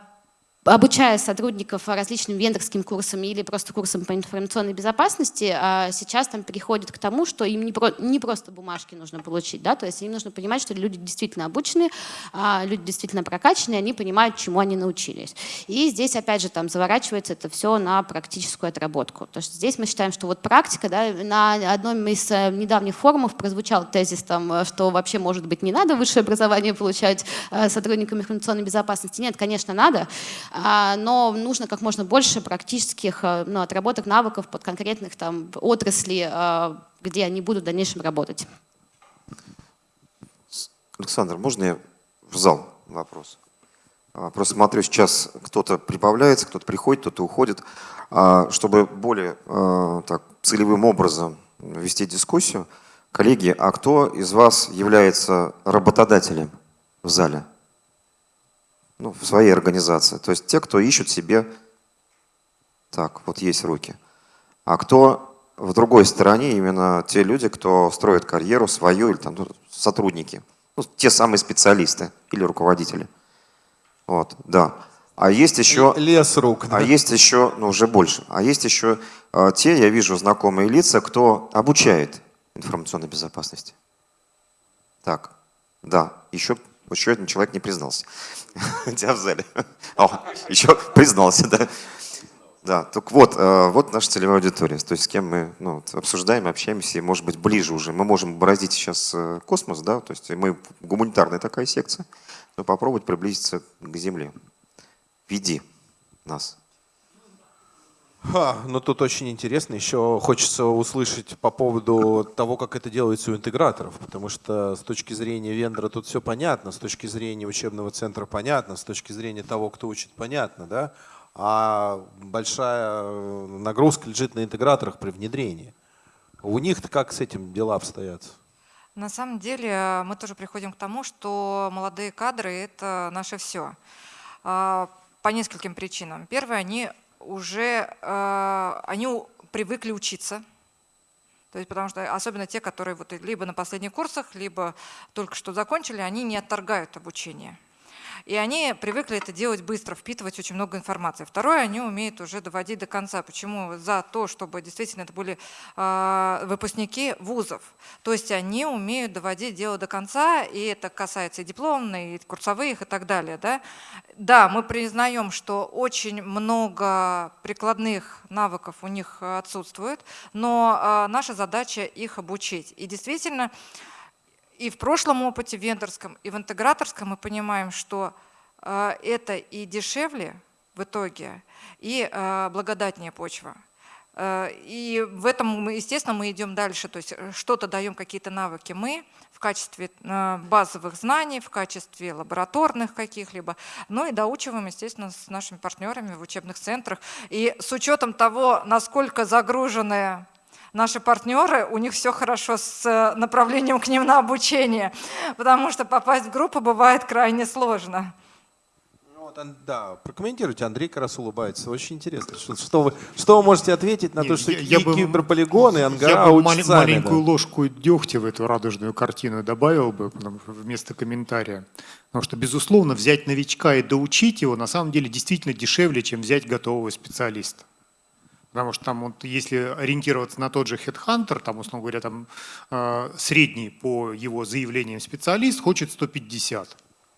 обучая сотрудников различным вендорским курсам или просто курсам по информационной безопасности, а сейчас там переходят к тому, что им не, про- не просто бумажки нужно получить, да, то есть им нужно понимать, что люди действительно обучены, а, люди действительно прокачанные, они понимают, чему они научились. И здесь, опять же, там заворачивается это все на практическую отработку. То есть здесь мы считаем, что вот практика, да, на одном из э, недавних форумов прозвучал тезис, там, э, что вообще, может быть, не надо высшее образование получать э, сотрудникам информационной безопасности. Нет, конечно, надо, но нужно как можно больше практических э, ну, отработок навыков под конкретных там отрасли, э, где они будут в дальнейшем работать. Александр, можно я в зал вопрос? А, Просто смотрю, сейчас кто-то прибавляется, кто-то приходит, кто-то уходит. А, Чтобы более а, так, целевым образом вести дискуссию, коллеги, а кто из вас является работодателем в зале? Ну, в своей организации. То есть те, кто ищут себе... Так, вот есть руки. А кто в другой стороне, именно те люди, кто строит карьеру свою или там ну, сотрудники. Ну, те самые специалисты или руководители. Вот, да. А есть еще... Лес рук. А есть еще, ну уже больше, а есть еще э, те, я вижу знакомые лица, кто обучает информационной безопасности. Так, да, еще, еще один человек не признался. (laughs) Тебя в зале. О, еще признался, да. Да, так вот, э, вот наша целевая аудитория, то есть с кем мы ну, обсуждаем, общаемся, и может быть ближе уже. Мы можем бороздить сейчас э, космос, да, то есть мы гуманитарная такая секция, но попробовать приблизиться к Земле. Веди нас. Ха, ну тут очень интересно. Еще хочется услышать по поводу того, как это делается у интеграторов, потому что с точки зрения вендора тут все понятно, с точки зрения учебного центра понятно, с точки зрения того, кто учит, понятно, да? А большая нагрузка лежит на интеграторах при внедрении. У них-то как с этим дела обстоят? На самом деле мы тоже приходим к тому, что молодые кадры – это наше все. А, по нескольким причинам. Первое, они уже э, они привыкли учиться. То есть, потому что особенно те, которые вот либо на последних курсах, либо только что закончили, они не отторгают обучение. И они привыкли это делать быстро, впитывать очень много информации. Второе, они умеют уже доводить до конца. Почему? За то, чтобы действительно это были э, выпускники вузов. То есть они умеют доводить дело до конца, и это касается и дипломных, и курсовых, и так далее. Да, да мы признаем, что очень много прикладных навыков у них отсутствует, но э, наша задача их обучить. И действительно, и в прошлом опыте вендорском, и в интеграторском мы понимаем, что э, это и дешевле в итоге, и э, благодатнее почва. Э, и в этом, естественно, мы идем дальше, то есть что-то даем, какие-то навыки мы в качестве базовых знаний, в качестве лабораторных каких-либо, ну и доучиваем, естественно, с нашими партнерами в учебных центрах. И с учетом того, насколько загруженная наши партнеры, у них все хорошо с э, направлением к ним на обучение, потому что попасть в группу бывает крайне сложно. Ну, вот, да, прокомментируйте. Андрей как раз улыбается. Очень интересно. Что, что, вы, что вы можете ответить на Нет, то, что я, я киберполигоны, ангара Я бы мал, сами, маленькую да. ложку дегтя в эту радужную картину добавил бы вместо комментария. Потому что, безусловно, взять новичка и доучить его на самом деле действительно дешевле, чем взять готового специалиста. Потому что там, вот, если ориентироваться на тот же Headhunter, там, условно говоря, там, э, средний по его заявлениям специалист хочет 150.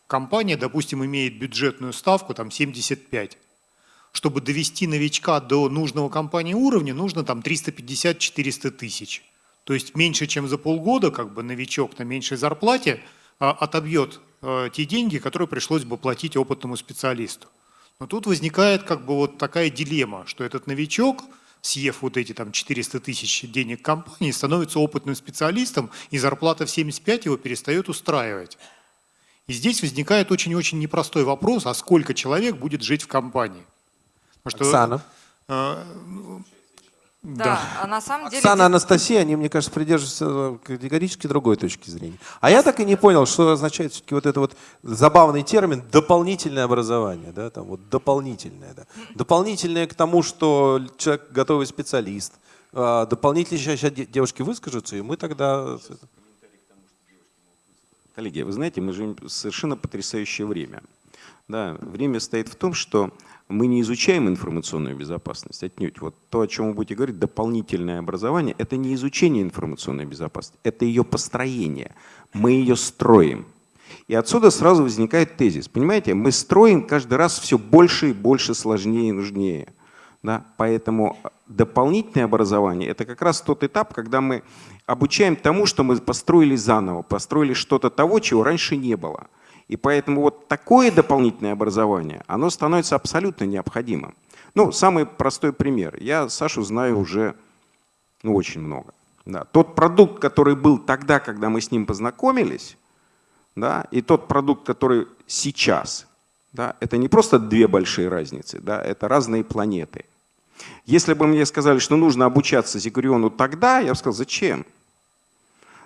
Компания, допустим, имеет бюджетную ставку там 75. Чтобы довести новичка до нужного компании уровня, нужно там 350-400 тысяч. То есть меньше, чем за полгода, как бы новичок на меньшей зарплате э, отобьет э, те деньги, которые пришлось бы платить опытному специалисту. Но тут возникает как бы вот такая дилемма, что этот новичок, съев вот эти там 400 тысяч денег компании, становится опытным специалистом, и зарплата в 75 его перестает устраивать. И здесь возникает очень-очень непростой вопрос, а сколько человек будет жить в компании? Потому Оксана. Э, да, да. а на самом деле... Оксана, Анастасия, они, мне кажется, придерживаются категорически другой точки зрения. А я так и не понял, что означает все-таки вот это вот забавный термин «дополнительное образование». Да, там вот дополнительное. Да. Дополнительное к тому, что человек готовый специалист. А, дополнительно сейчас девушки выскажутся, и мы тогда... Коллеги, вы знаете, мы живем в совершенно потрясающее время. Да, время стоит в том, что мы не изучаем информационную безопасность, отнюдь. Вот то, о чем вы будете говорить, дополнительное образование, это не изучение информационной безопасности, это ее построение. Мы ее строим. И отсюда сразу возникает тезис. Понимаете, мы строим каждый раз все больше и больше, сложнее и нужнее. Да? Поэтому дополнительное образование – это как раз тот этап, когда мы обучаем тому, что мы построили заново, построили что-то того, чего раньше не было. И поэтому вот такое дополнительное образование, оно становится абсолютно необходимым. Ну, самый простой пример. Я Сашу знаю уже ну, очень много. Да. Тот продукт, который был тогда, когда мы с ним познакомились, да, и тот продукт, который сейчас, да, это не просто две большие разницы, да, это разные планеты. Если бы мне сказали, что нужно обучаться Зигуриону тогда, я бы сказал, зачем?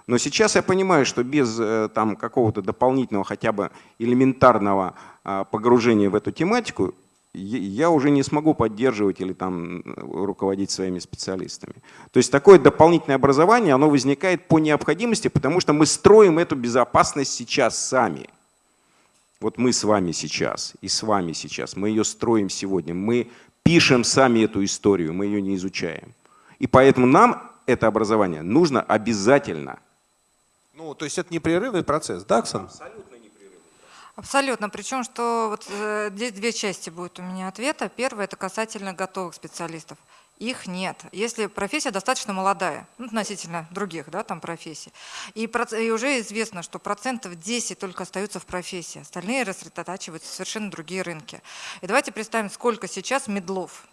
Но сейчас я понимаю, что без э, там, какого-то дополнительного хотя бы элементарного а, погружения в эту тематику я уже не смогу поддерживать или там руководить своими специалистами. То есть такое дополнительное образование, оно возникает по необходимости, потому что мы строим эту безопасность сейчас сами. Вот мы с вами сейчас и с вами сейчас, мы ее строим сегодня, мы пишем сами эту историю, мы ее не изучаем. И поэтому нам это образование нужно обязательно. Ну, то есть это непрерывный процесс, да, Оксана? Абсолютно. Причем, что вот э, здесь две части будет у меня ответа. Первое – это касательно готовых специалистов. Их нет. Если профессия достаточно молодая, ну, относительно других да, там профессий, и, и уже известно, что процентов 10 только остаются в профессии, остальные рассредотачиваются в совершенно другие рынки. И давайте представим, сколько сейчас медлов.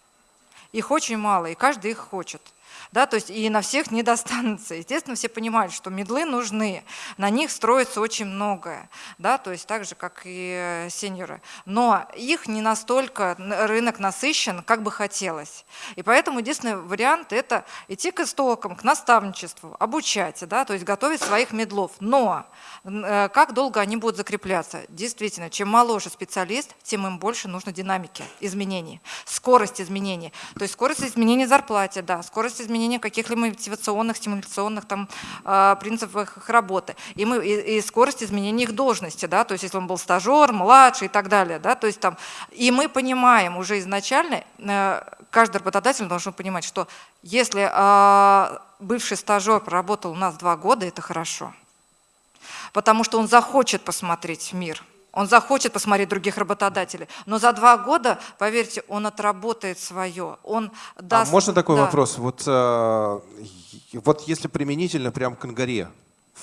Их очень мало, и каждый их хочет. Да, то есть и на всех не достанется. Естественно, все понимают, что медлы нужны, на них строится очень многое, да, то есть так же, как и сеньоры. Но их не настолько рынок насыщен, как бы хотелось. И поэтому единственный вариант – это идти к истокам, к наставничеству, обучать, да, то есть готовить своих медлов. Но э, как долго они будут закрепляться? Действительно, чем моложе специалист, тем им больше нужно динамики, изменений, скорость изменений. То есть скорость изменений зарплате, да, скорость изменения каких-либо мотивационных, стимуляционных там, э, принципов их работы. И, мы, и, и скорость изменения их должности, да, то есть если он был стажер, младший и так далее. Да, то есть там, и мы понимаем уже изначально, э, каждый работодатель должен понимать, что если э, бывший стажер проработал у нас два года, это хорошо. Потому что он захочет посмотреть мир, он захочет посмотреть других работодателей. Но за два года, поверьте, он отработает свое. Он даст... А можно такой да. вопрос? Вот, э, вот если применительно прям к Ангаре,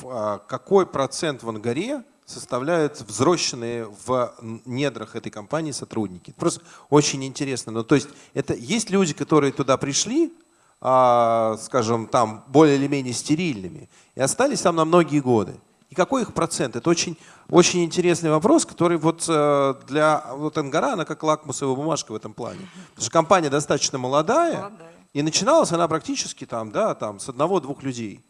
а, какой процент в Ангаре составляют взросленные в недрах этой компании сотрудники? Просто очень интересно. Ну, то есть это есть люди, которые туда пришли, а, скажем, там более или менее стерильными, и остались там на многие годы. И какой их процент? Это очень, очень интересный вопрос, который вот э, для вот Ангара, она как лакмусовая бумажка в этом плане. Потому что компания достаточно молодая, Молодая. и начиналась она практически там, да, там с одного-двух людей.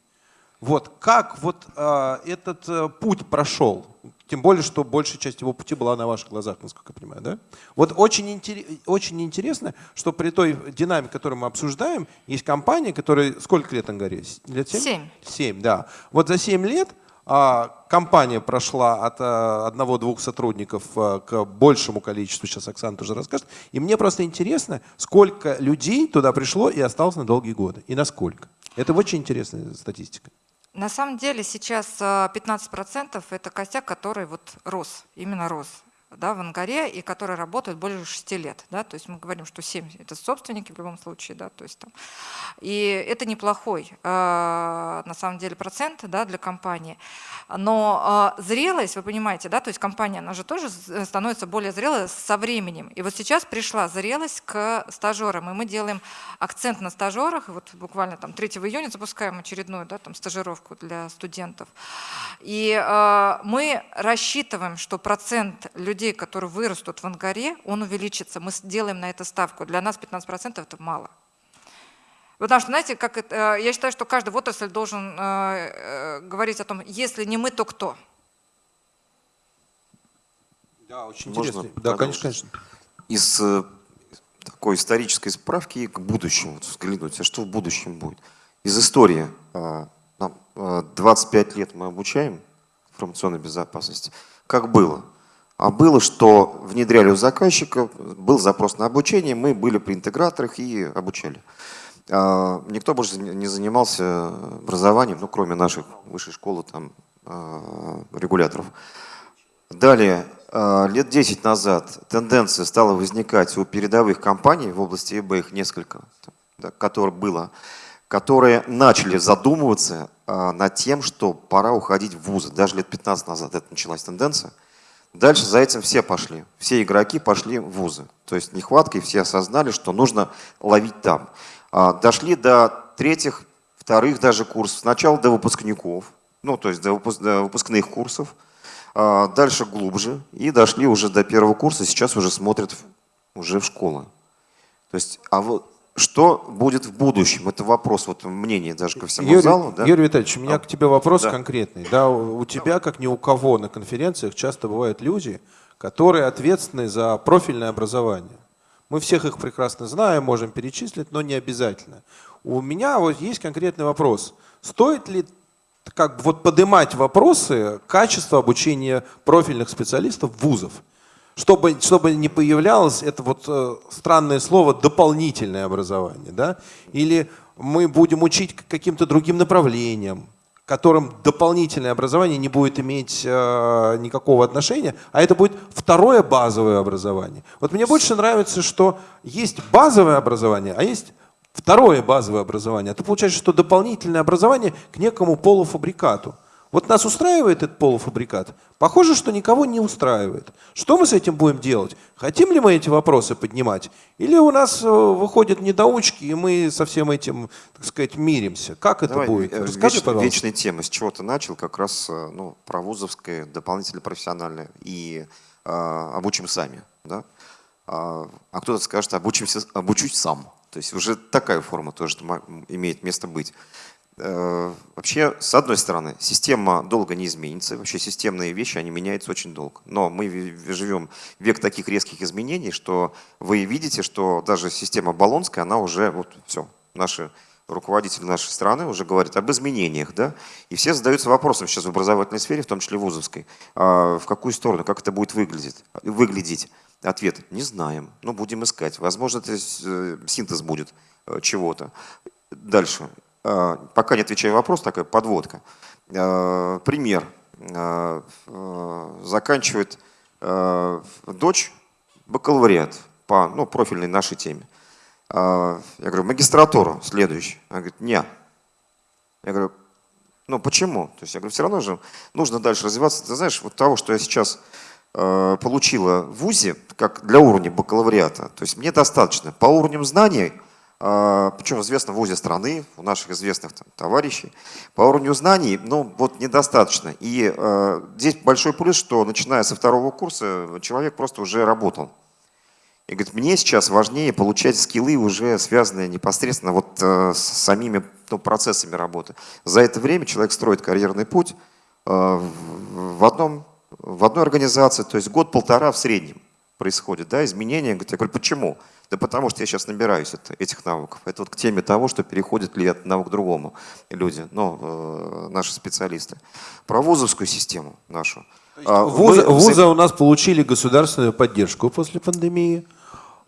Вот как вот э, этот э, путь прошел? Тем более, что большая часть его пути была на ваших глазах, насколько я понимаю, да? Вот очень, интерес, очень интересно, что при той динамике, которую мы обсуждаем, есть компания, которая сколько лет Ангаре? Лет семь? Семь. Семь, да. Вот за семь лет компания прошла от а, одного-двух сотрудников а, к большему количеству, сейчас Оксана тоже расскажет. И мне просто интересно, сколько людей туда пришло и осталось на долгие годы, и насколько. Это очень интересная статистика. На самом деле сейчас э, 15% это костяк, который вот рос, именно рос да, в Ангаре, и который работает больше 6 лет. Да? То есть мы говорим, что 7 – это собственники в любом случае. Да? То есть, там. И это неплохой, э, на самом деле, процент да, для компании. Но э, зрелость, вы понимаете, да, то есть компания, она же тоже с- становится более зрелой со временем. И вот сейчас пришла зрелость к стажерам, и мы делаем акцент на стажерах. И вот буквально там 3 июня запускаем очередную да, там, стажировку для студентов. И э, мы рассчитываем, что процент людей, которые вырастут в Ангаре, он увеличится. Мы делаем на это ставку. Для нас 15% это мало. Потому что, знаете, как это, э, я считаю, что каждый в отрасль должен э, э, говорить о том, если не мы, то кто? Да, очень Можно интересно. Да, конечно, конечно. Из такой исторической справки к будущему, вот взглянуть, а что в будущем будет. Из истории. а, нам, а, 25 лет мы обучаем информационной безопасности. Как было? А было, что внедряли у заказчика, был запрос на обучение, мы были при интеграторах и обучали. А, Никто больше не занимался образованием, ну, кроме наших высшей школы, там, а, регуляторов. Далее, э, лет 10 назад тенденция стала возникать у передовых компаний в области ИБ, их несколько, да, которых было, которые начали задумываться над тем, что пора уходить в вузы. Даже лет 15 назад это началась тенденция. Дальше за этим все пошли. Все игроки пошли в вузы. То есть нехватка, и все осознали, что нужно ловить там. А, Дошли до третьих, вторых даже курсов. Сначала до выпускников, ну то есть до выпуск- до выпускных курсов. А, Дальше глубже. И дошли уже до первого курса. Сейчас уже смотрят уже в школы. То есть, а вот что будет в будущем? Это вопрос вот мнения даже ко всему Юрий, залу. Да? Юрий Витальевич, у меня А, к тебе вопрос да. конкретный. Да, у у тебя, как ни у кого на конференциях, часто бывают люди, которые ответственны за профильное образование. Мы всех их прекрасно знаем, можем перечислить, но не обязательно. У меня вот есть конкретный вопрос. Стоит ли как бы вот поднимать вопросы качества обучения профильных специалистов вузов? Чтобы, чтобы не появлялось это вот э, странное слово дополнительное образование, да? Или мы будем учить каким-то другим направлениям, которым дополнительное образование не будет иметь э, никакого отношения, а это будет второе базовое образование. Вот мне больше нравится, что есть базовое образование, а есть второе базовое образование. А то получается, что дополнительное образование к некому полуфабрикату. Вот нас устраивает этот полуфабрикат? Похоже, что никого не устраивает. Что мы с этим будем делать? Хотим ли мы эти вопросы поднимать? Или у нас э, выходят недоучки, и мы со всем этим, так сказать, миримся? Как это Давай, будет? э, Расскажи, веч- пожалуйста. Вечная тема. С чего ты начал? Как раз э, ну, про вузовское, дополнительно профессиональное. И э, обучим сами. Да? А, а кто-то скажет, обучимся, обучусь сам. То есть уже такая форма тоже имеет место быть. Э, Вообще, с одной стороны, система долго не изменится. Вообще системные вещи, они меняются очень долго. Но мы живем век таких резких изменений, что вы видите, что даже система Болонская, она уже, вот все, наши руководители нашей страны уже говорят об изменениях, да, и все задаются вопросом сейчас в образовательной сфере, в том числе вузовской, а в какую сторону, как это будет выглядеть, выглядеть. Ответ – не знаем, но будем искать. Возможно, это э, синтез будет э, чего-то. Дальше. Э, Пока не отвечаю вопрос, такая подводка. Э, Пример. Э, Заканчивает дочь бакалавриат по ну, профильной нашей теме. Я говорю, магистратуру следующий. Она говорит, не. Я говорю, ну почему? То есть я говорю, все равно же нужно дальше развиваться. Ты знаешь, вот того, что я сейчас получила в ВУЗе, как для уровня бакалавриата, то есть мне достаточно. По уровню знаний, причем в ВУЗе страны, у наших известных там, товарищей, по уровню знаний, ну вот недостаточно. И э, здесь большой плюс, что начиная со второго курса человек просто уже работал. И говорит, мне сейчас важнее получать скиллы, уже связанные непосредственно вот э, с самими ну, процессами работы. За это время человек строит карьерный путь э, в, одном, в одной организации, то есть год-полтора в среднем происходит, да, изменения. Говорит, Я говорю, почему? Да потому что я сейчас набираюсь это, этих навыков. Это вот к теме того, что переходят ли от навык к другому люди, ну, э, наши специалисты. Про вузовскую систему нашу. А, Вузы, мы вузы у нас получили государственную поддержку после пандемии,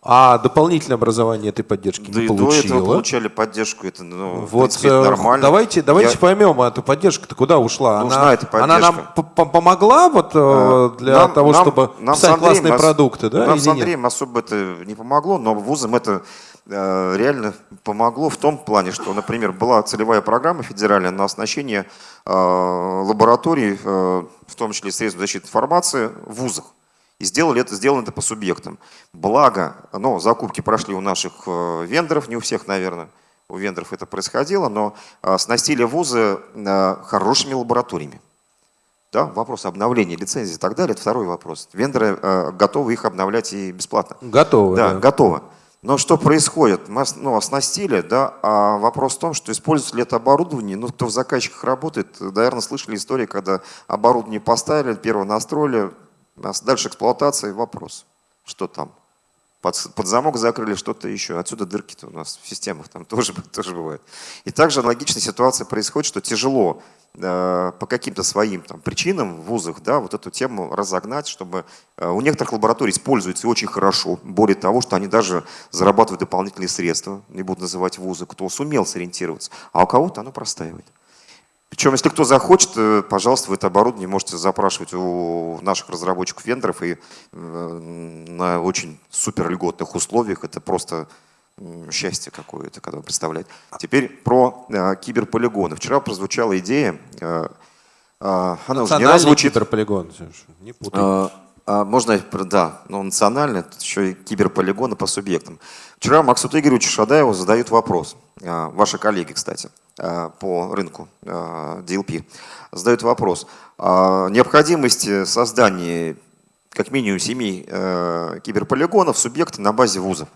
а дополнительное образование этой поддержки Да не и до этого получило. получали поддержку, это ну, Вот принципе, это э, нормально. давайте, давайте Я- поймем, а эта поддержка-то куда ушла? Нужна она, эта она нам поддержка. п- п- помогла вот Э, для нам- того, нам- чтобы нам писать Андреем классные ос- продукты, да? Нам с нет? Андреем особо это не помогло, но вузам это э, реально помогло в том плане, что, например, была целевая программа федеральная на оснащение э, лабораторий, э, в том числе средств защиты информации, в вузах. И сделали это, сделано это по субъектам. Благо, ну, закупки прошли у наших э, вендоров, не у всех, наверное, у вендоров это происходило, но э, снастили вузы э, хорошими лабораториями. Да, вопрос обновления лицензии и так далее, это второй вопрос. Вендоры э, готовы их обновлять и бесплатно. Готовы, Да, да. готово. Но что происходит? Мы ну, оснастили, да, а вопрос в том, что используется ли это оборудование, ну, кто в заказчиках работает, наверное, слышали истории, когда оборудование поставили, первое настроили, дальше эксплуатация, вопрос, что там? Под, под замок закрыли что-то еще. Отсюда дырки-то у нас в системах там (laughs) тоже, тоже бывает. И также аналогичная ситуация происходит, что тяжело э, по каким-то своим там, причинам в вузах да, вот эту тему разогнать, чтобы э, у некоторых лабораторий используется и очень хорошо. Более того, что они даже зарабатывают дополнительные средства, не буду называть вузы, кто сумел сориентироваться, а у кого-то оно простаивает. Причем, если кто захочет, э, пожалуйста, вы это оборудование можете запрашивать у наших разработчиков вендоров и э, на очень супер льготных условиях. Это просто счастье какое-то, когда вы представляете. Теперь про э, киберполигоны. Вчера прозвучала идея, э, э, она уже не раз звучит. киберполигон. Не путай. А, а можно, да, но национальный, тут еще и киберполигоны по субъектам. Вчера Максуту Игоревичу Шадаеву задают вопрос, а, ваши коллеги, кстати, по рынку а, DLP, задают вопрос о необходимости создания как минимум семи э, киберполигонов субъекта на базе вузов.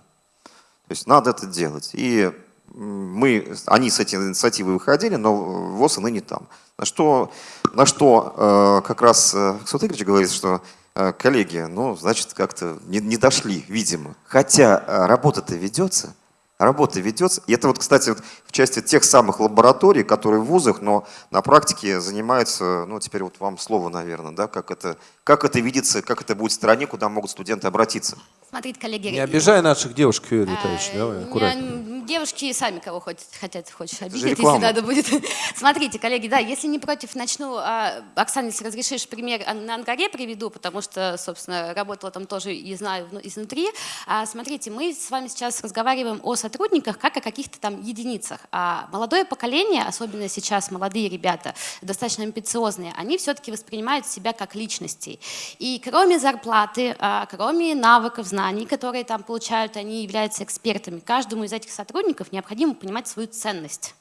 То есть надо это делать. И мы, они с этой инициативой выходили, но ВОЗ и ныне там. На что, на что э, как раз э, Максут Игоревич говорит, что Э, Коллеги, ну, значит, как-то не, не дошли, видимо. Хотя э, работа-то ведется. Работа ведется. И это вот, кстати, вот части тех самых лабораторий, которые в вузах, но на практике занимаются, ну, теперь вот вам слово, наверное, да, как это, как это видится, как это будет в стране, куда могут студенты обратиться. Смотрите, коллеги. Не обижай наших девушек, Юрий а, Витальевич, давай, меня, аккуратнее. Девушки сами кого хотят, хотят хочешь обидеть, если надо будет. (laughs) Смотрите, коллеги, да, если не против, начну. а, Оксана, если разрешишь, пример на Ангаре приведу, потому что, собственно, работала там тоже и знаю вну- изнутри. А, Смотрите, мы с вами сейчас разговариваем о сотрудниках как о каких-то там единицах. А молодое поколение, особенно сейчас молодые ребята, достаточно амбициозные, они все-таки воспринимают себя как личностей. И кроме зарплаты, а, кроме навыков, знаний, которые там получают, они являются экспертами. Каждому из этих сотрудников необходимо понимать свою ценность.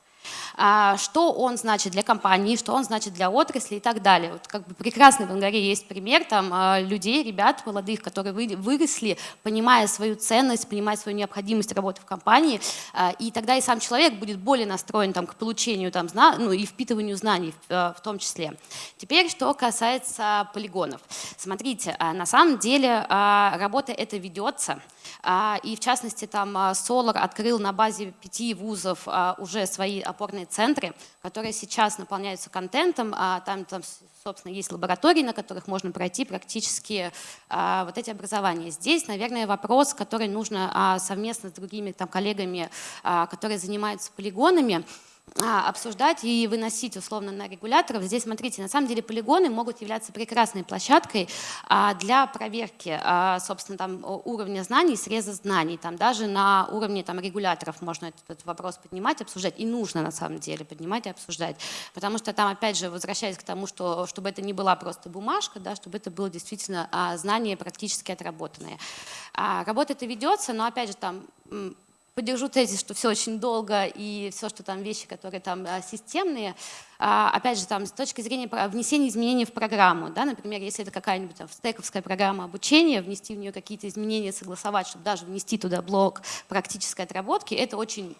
А, Что он значит для компании, что он значит для отрасли и так далее. Вот как бы прекрасный в Ангаре есть пример там а, людей, ребят молодых, которые вы- выросли, понимая свою ценность, понимая свою необходимость работы в компании, а, и тогда и сам человек будет более настроен там, к получению там, ну, и впитыванию знаний в, том числе. Теперь, что касается полигонов. Смотрите, на самом деле работа эта ведется, и в частности там Solar открыл на базе пяти вузов уже свои опорные центры, которые сейчас наполняются контентом, а там, там, собственно, есть лаборатории, на которых можно пройти практически а, вот эти образования. Здесь, наверное, вопрос, который нужно а, совместно с другими там, коллегами, а, которые занимаются полигонами, обсуждать и выносить условно на регуляторов. Здесь, смотрите, на самом деле полигоны могут являться прекрасной площадкой а, для проверки, а, собственно, там уровня знаний, среза знаний. Там даже на уровне там, регуляторов можно этот, вопрос поднимать, обсуждать. И нужно, на самом деле, поднимать и обсуждать. Потому что там, опять же, возвращаясь к тому, что, чтобы это не была просто бумажка, да, чтобы это было действительно а, знание практически отработанное. А, работа это ведется, но, опять же, там поддержу тезис, что все очень долго и все, что там вещи, которые там а, системные, а, опять же, там с точки зрения внесения изменений в программу, да, например, если это какая-нибудь стековская программа обучения, внести в нее какие-то изменения, согласовать, чтобы даже внести туда блок практической отработки, это очень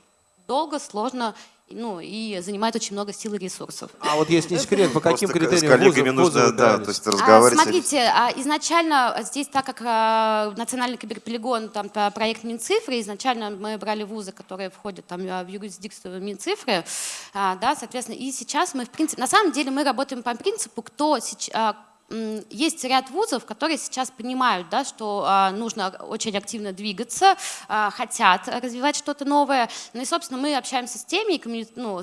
долго, сложно, ну и занимает очень много сил и ресурсов. А вот есть не секрет, по каким Просто критериям с коллегами вузы- нужно, вузы да, то есть А, разговаривать. Смотрите, а, изначально здесь, так как а, национальный киберполигон, там по- проект Минцифры, изначально мы брали вузы, которые входят там а, в юрисдикцию Минцифры, а, да, соответственно, и сейчас мы, в принципе, на самом деле мы работаем по принципу, кто сейчас есть ряд вузов, которые сейчас понимают, да, что а, нужно очень активно двигаться, а, хотят развивать что-то новое. Ну и, собственно, мы общаемся с теми, ну,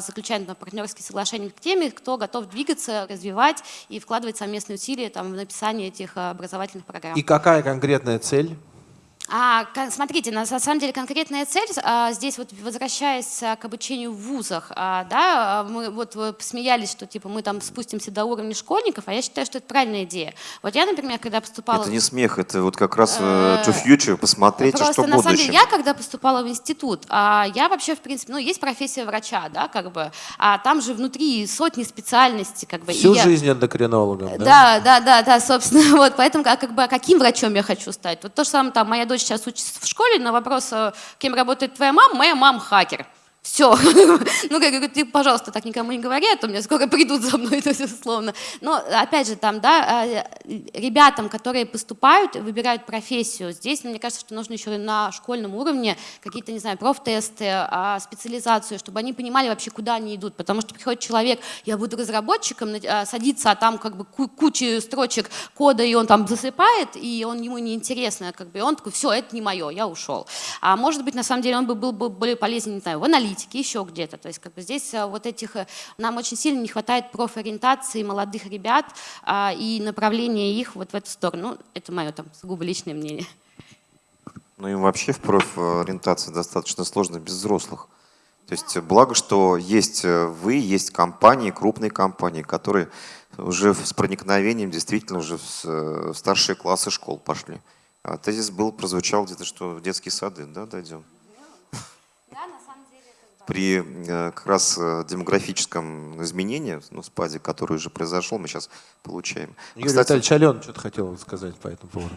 заключаем там, партнерские соглашения к теми, кто готов двигаться, развивать и вкладывать совместные усилия там, в написание этих а, образовательных программ. И какая конкретная цель? А, смотрите, на самом деле конкретная цель, а, здесь вот возвращаясь а, к обучению в вузах, а, да, а, мы вот вы посмеялись, что типа мы там спустимся до уровня школьников, а я считаю, что это правильная идея. Вот я, например, когда поступала... Это не смех, это вот как раз э, to future, посмотреть, Просто что на самом деле я, когда поступала в институт, а, я вообще, в принципе, ну, есть профессия врача, да, как бы, а там же внутри сотни специальностей, как бы. Всю я- жизнь эндокринологом, да? Да, да, да, да, собственно, (laughs) вот, поэтому как, как бы, а каким врачом я хочу стать? Вот то же самое, там, моя дочь сейчас учится в школе, на вопрос, э, кем работает твоя мама, моя мама хакер. Все. (laughs) Ну, как говорю, ты, пожалуйста, так никому не говори, а то мне скоро придут за мной, (laughs) то есть, условно. Но, опять же, там, да, э, ребятам, которые поступают, выбирают профессию, здесь, мне кажется, что нужно еще на школьном уровне какие-то, не знаю, профтесты, а, специализацию, чтобы они понимали вообще, куда они идут. Потому что приходит человек, я буду разработчиком, а, садится, а там как бы ку- куча строчек кода, и он там засыпает, и он ему неинтересно, как бы, он такой, все, это не мое, я ушел. А может быть, на самом деле, он бы был бы более полезен, не знаю, в аналитике, еще где-то. То есть как бы здесь а, вот этих, э, нам очень сильно не хватает профориентации молодых ребят а, и направления их вот в эту сторону. Ну, это мое там сугубо личное мнение. Ну и вообще в профориентации достаточно сложно без взрослых. То есть благо, что есть э, вы, есть компании, крупные компании, которые уже с проникновением действительно уже э, в старшие классы школ пошли. А тезис был, прозвучал где-то, что в детские сады, да, дойдем? При э, как раз э, демографическом изменении, ну, спаде, который уже произошел, мы сейчас получаем. Юрий Кстати, Витальевич Ален что-то хотел сказать по этому поводу.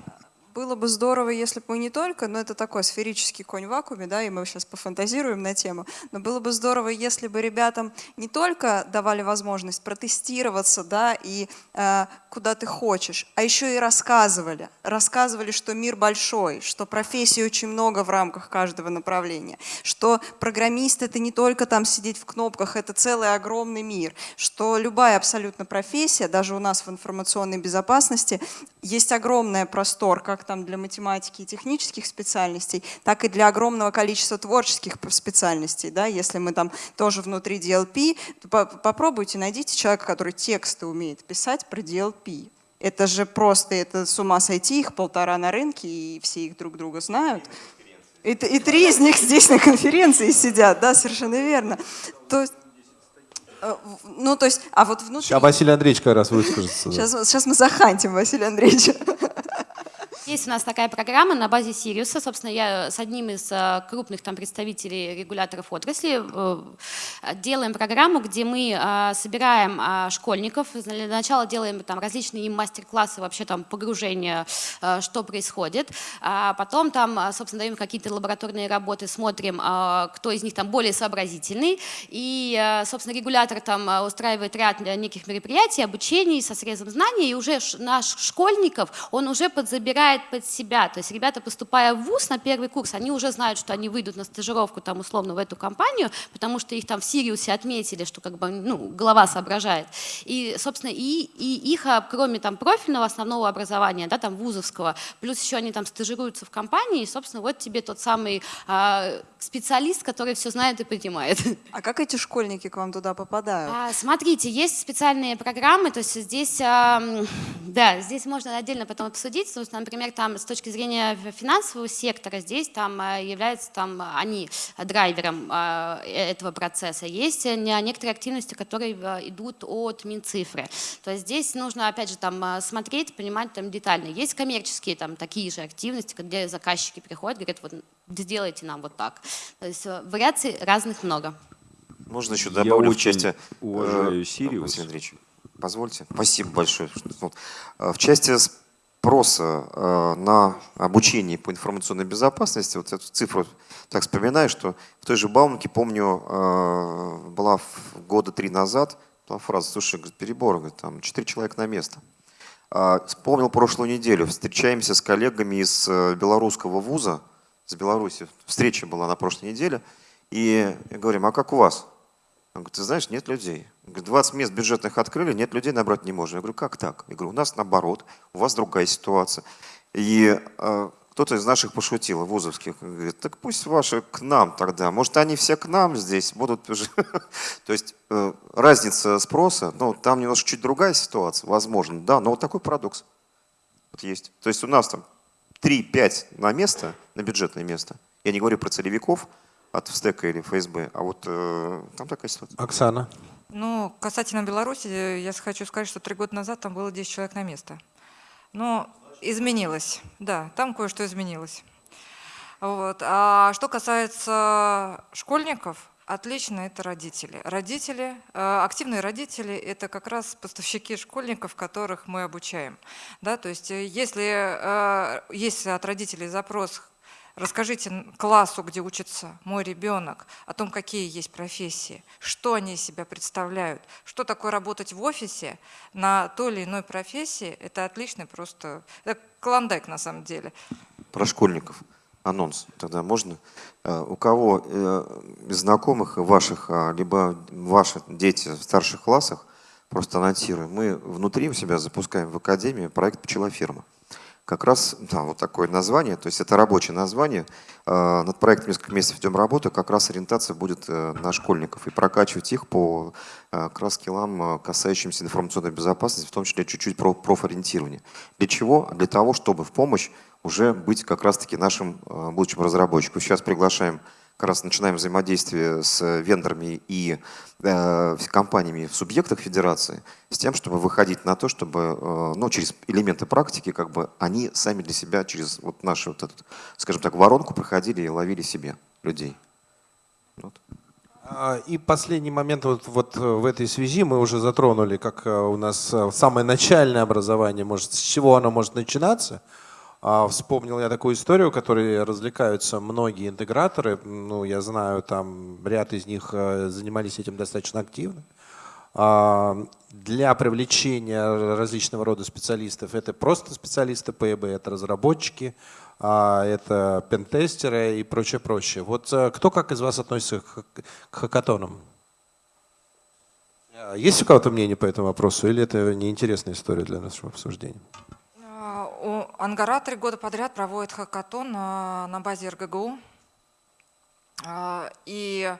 Было бы здорово, если бы мы не только, ну это такой сферический конь в вакууме, да, и мы сейчас пофантазируем на тему, но было бы здорово, если бы ребятам не только давали возможность протестироваться, да, и э, куда ты хочешь, а еще и рассказывали. Рассказывали, что мир большой, что профессий очень много в рамках каждого направления, что программист это не только там сидеть в кнопках, это целый огромный мир, что любая абсолютно профессия, даже у нас в информационной безопасности, есть огромный простор, как там для математики и технических специальностей, так и для огромного количества творческих специальностей. Да? Если мы там тоже внутри DLP, то попробуйте, найдите человека, который тексты умеет писать про DLP. Это же просто, это с ума сойти, их полтора на рынке, и все их друг друга знают. И, и три из них здесь на конференции сидят, да, совершенно верно. То есть, э, ну, то есть, а вот внутри... Сейчас Василий Андреевич как раз выскажется. Сейчас, сейчас мы захантим Василия Андреевича. Есть у нас такая программа на базе Сириуса. Собственно, я с одним из э, крупных там, представителей регуляторов отрасли э, делаем программу, где мы э, собираем школьников. Для начала делаем там, различные им мастер-классы, вообще там погружения, что происходит. А потом там, собственно, даем какие-то лабораторные работы, смотрим, кто из них там более сообразительный. И, собственно, регулятор там устраивает ряд неких мероприятий, обучений со срезом знаний, и уже наш школьников, он уже подзабирает подбирает под себя. То есть ребята, поступая в ВУЗ на первый курс, они уже знают, что они выйдут на стажировку там условно в эту компанию, потому что их там в Сириусе отметили, что как бы ну, голова соображает. И, собственно, и, и их, а, кроме там профильного основного образования, да, там вузовского, плюс еще они там стажируются в компании, и, собственно, вот тебе тот самый а, специалист, который все знает и понимает. (laughs) А как эти школьники к вам туда попадают? А, смотрите, есть специальные программы, то есть здесь, а, да, здесь можно отдельно потом обсудить, потому что, например, например, там с точки зрения финансового сектора, здесь там э, являются там они драйвером э, этого процесса. Есть некоторые активности, которые э, идут от Минцифры. То есть здесь нужно, опять же, там смотреть, понимать там детально. Есть коммерческие там такие же активности, где заказчики приходят, говорят, вот сделайте нам вот так. То есть вариаций разных много. Можно еще добавлю в части... уважаю Сириус. Василий Андреевич, позвольте. Спасибо большое. В части спроса э, на обучение по информационной безопасности, вот эту цифру так вспоминаю, что в той же Бауманке, помню, э, была года три назад, была фраза, слушай, перебор, там четыре человека на место. А, вспомнил прошлую неделю, встречаемся с коллегами из э, белорусского вуза, с Беларуси, встреча была на прошлой неделе, и говорим, а как у вас? Он говорит, ты знаешь, нет людей. Говорит, 20 мест бюджетных открыли, нет людей набрать не можем. Я говорю, как так? Я говорю, у нас наоборот, у вас другая ситуация. И э, кто-то из наших пошутил, вузовских, говорит, так пусть ваши к нам тогда. Может, они все к нам здесь будут. (laughs) То есть э, разница спроса, ну, там немножко чуть другая ситуация, возможно, да, но вот такой парадокс есть. То есть у нас там 3-5 на место, на бюджетное место. Я не говорю про целевиков, от ВСТЭКа или ФСБ. А вот э, там такая ситуация. Оксана. Ну, касательно Беларуси, я хочу сказать, что три года назад там было 10 человек на место. Но изменилось, да, там кое-что изменилось. Вот. А что касается школьников, отлично это родители. Родители, э, активные родители – это как раз поставщики школьников, которых мы обучаем. Да, то есть э, если э, есть от родителей запрос Расскажите классу, где учится мой ребенок, о том, какие есть профессии, что они из себя представляют, что такое работать в офисе на той или иной профессии. Это отличный просто, это клондайк на самом деле. Про школьников анонс тогда можно? Э, у кого э, из знакомых ваших, а, либо ваши дети в старших классах, просто анонсируем, мы внутри у себя запускаем в Академии проект «Пчелоферма» как раз да, вот такое название, то есть это рабочее название. Э, над проектом несколько месяцев ведем работу, как раз ориентация будет э, на школьников и прокачивать их по э, как раз скиллам, касающимся информационной безопасности, в том числе чуть-чуть про профориентирование. Для чего? Для того, чтобы в помощь уже быть как раз-таки нашим будущим разработчиком. Сейчас приглашаем как раз начинаем взаимодействие с вендорами и э, компаниями в субъектах федерации с тем, чтобы выходить на то, чтобы э, ну, через элементы практики как бы они сами для себя через вот нашу, вот этот, скажем так, воронку проходили и ловили себе людей. Вот. А, и последний момент вот, вот в этой связи мы уже затронули, как э, у нас э, самое начальное образование, может, с чего оно может начинаться. А, вспомнил я такую историю, которой развлекаются многие интеграторы. Ну, я знаю, там ряд из них э, занимались этим достаточно активно. А, для привлечения различного рода специалистов это просто специалисты ПЭБ, это разработчики, а, это пентестеры и прочее, прочее. Вот э, кто как из вас относится к хакатонам? Есть у кого-то мнение по этому вопросу или это неинтересная история для нашего обсуждения? У Ангара три года подряд проводит хакатон на, на базе РГГУ. И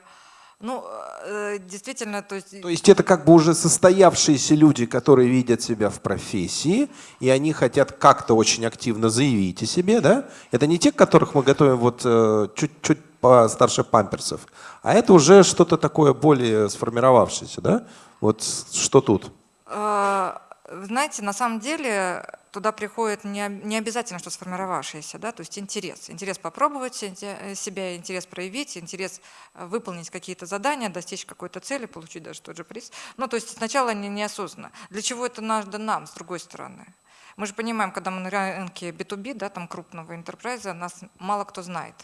ну, э, действительно, то есть... То есть это как бы уже состоявшиеся люди, которые видят себя в профессии, и они хотят как-то очень активно заявить о себе, да? Это не те, которых мы готовим вот э, чуть-чуть постарше памперсов, а это уже что-то такое более сформировавшееся, да? Вот что тут? Э, знаете, на самом деле туда приходит не, не обязательно, что сформировавшееся, да, то есть интерес. Интерес попробовать э, себя, интерес проявить, интерес э, выполнить какие-то задания, достичь какой-то цели, получить даже тот же приз. Ну, то есть сначала не, неосознанно. Для чего это надо нам, с другой стороны? Мы же понимаем, когда мы на рынке B2B, да, там крупного интерпрайза, нас мало кто знает.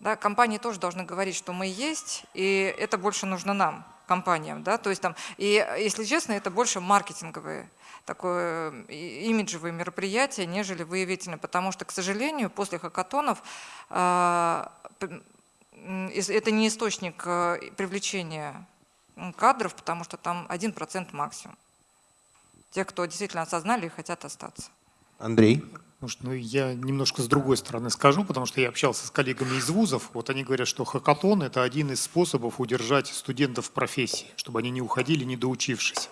Да, компании тоже должны говорить, что мы есть, и это больше нужно нам, компаниям. Да? То есть там, и, если честно, это больше маркетинговые такое имиджевое мероприятие, нежели выявительное, потому что, к сожалению, после хакатонов э, это не источник э, привлечения кадров, потому что там 1% максимум. Те, кто действительно осознали и хотят остаться. Андрей? Может, ну, я немножко с другой стороны скажу, потому что я общался с коллегами из вузов. Вот они говорят, что хакатон – это один из способов удержать студентов в профессии, чтобы они не уходили, не доучившись.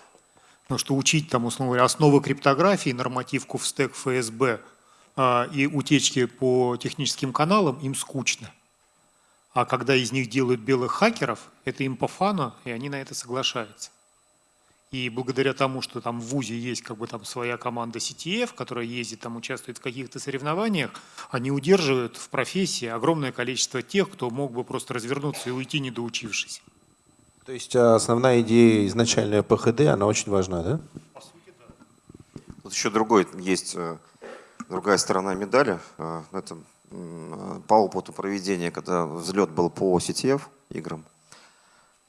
Потому что учить там, условно говоря, основы криптографии, нормативку в стек ФСБ а, и утечки по техническим каналам им скучно. А когда из них делают белых хакеров, это им по фану, и они на это соглашаются. И благодаря тому, что там в ВУЗе есть как бы там своя команда CTF, которая ездит, там участвует в каких-то соревнованиях, они удерживают в профессии огромное количество тех, кто мог бы просто развернуться и уйти, не доучившись. То есть а, основная идея изначальная ПХД, она очень важна, да? Тут еще другой есть, э, другая сторона медали. Э, это по опыту проведения, когда взлет был по CTF играм,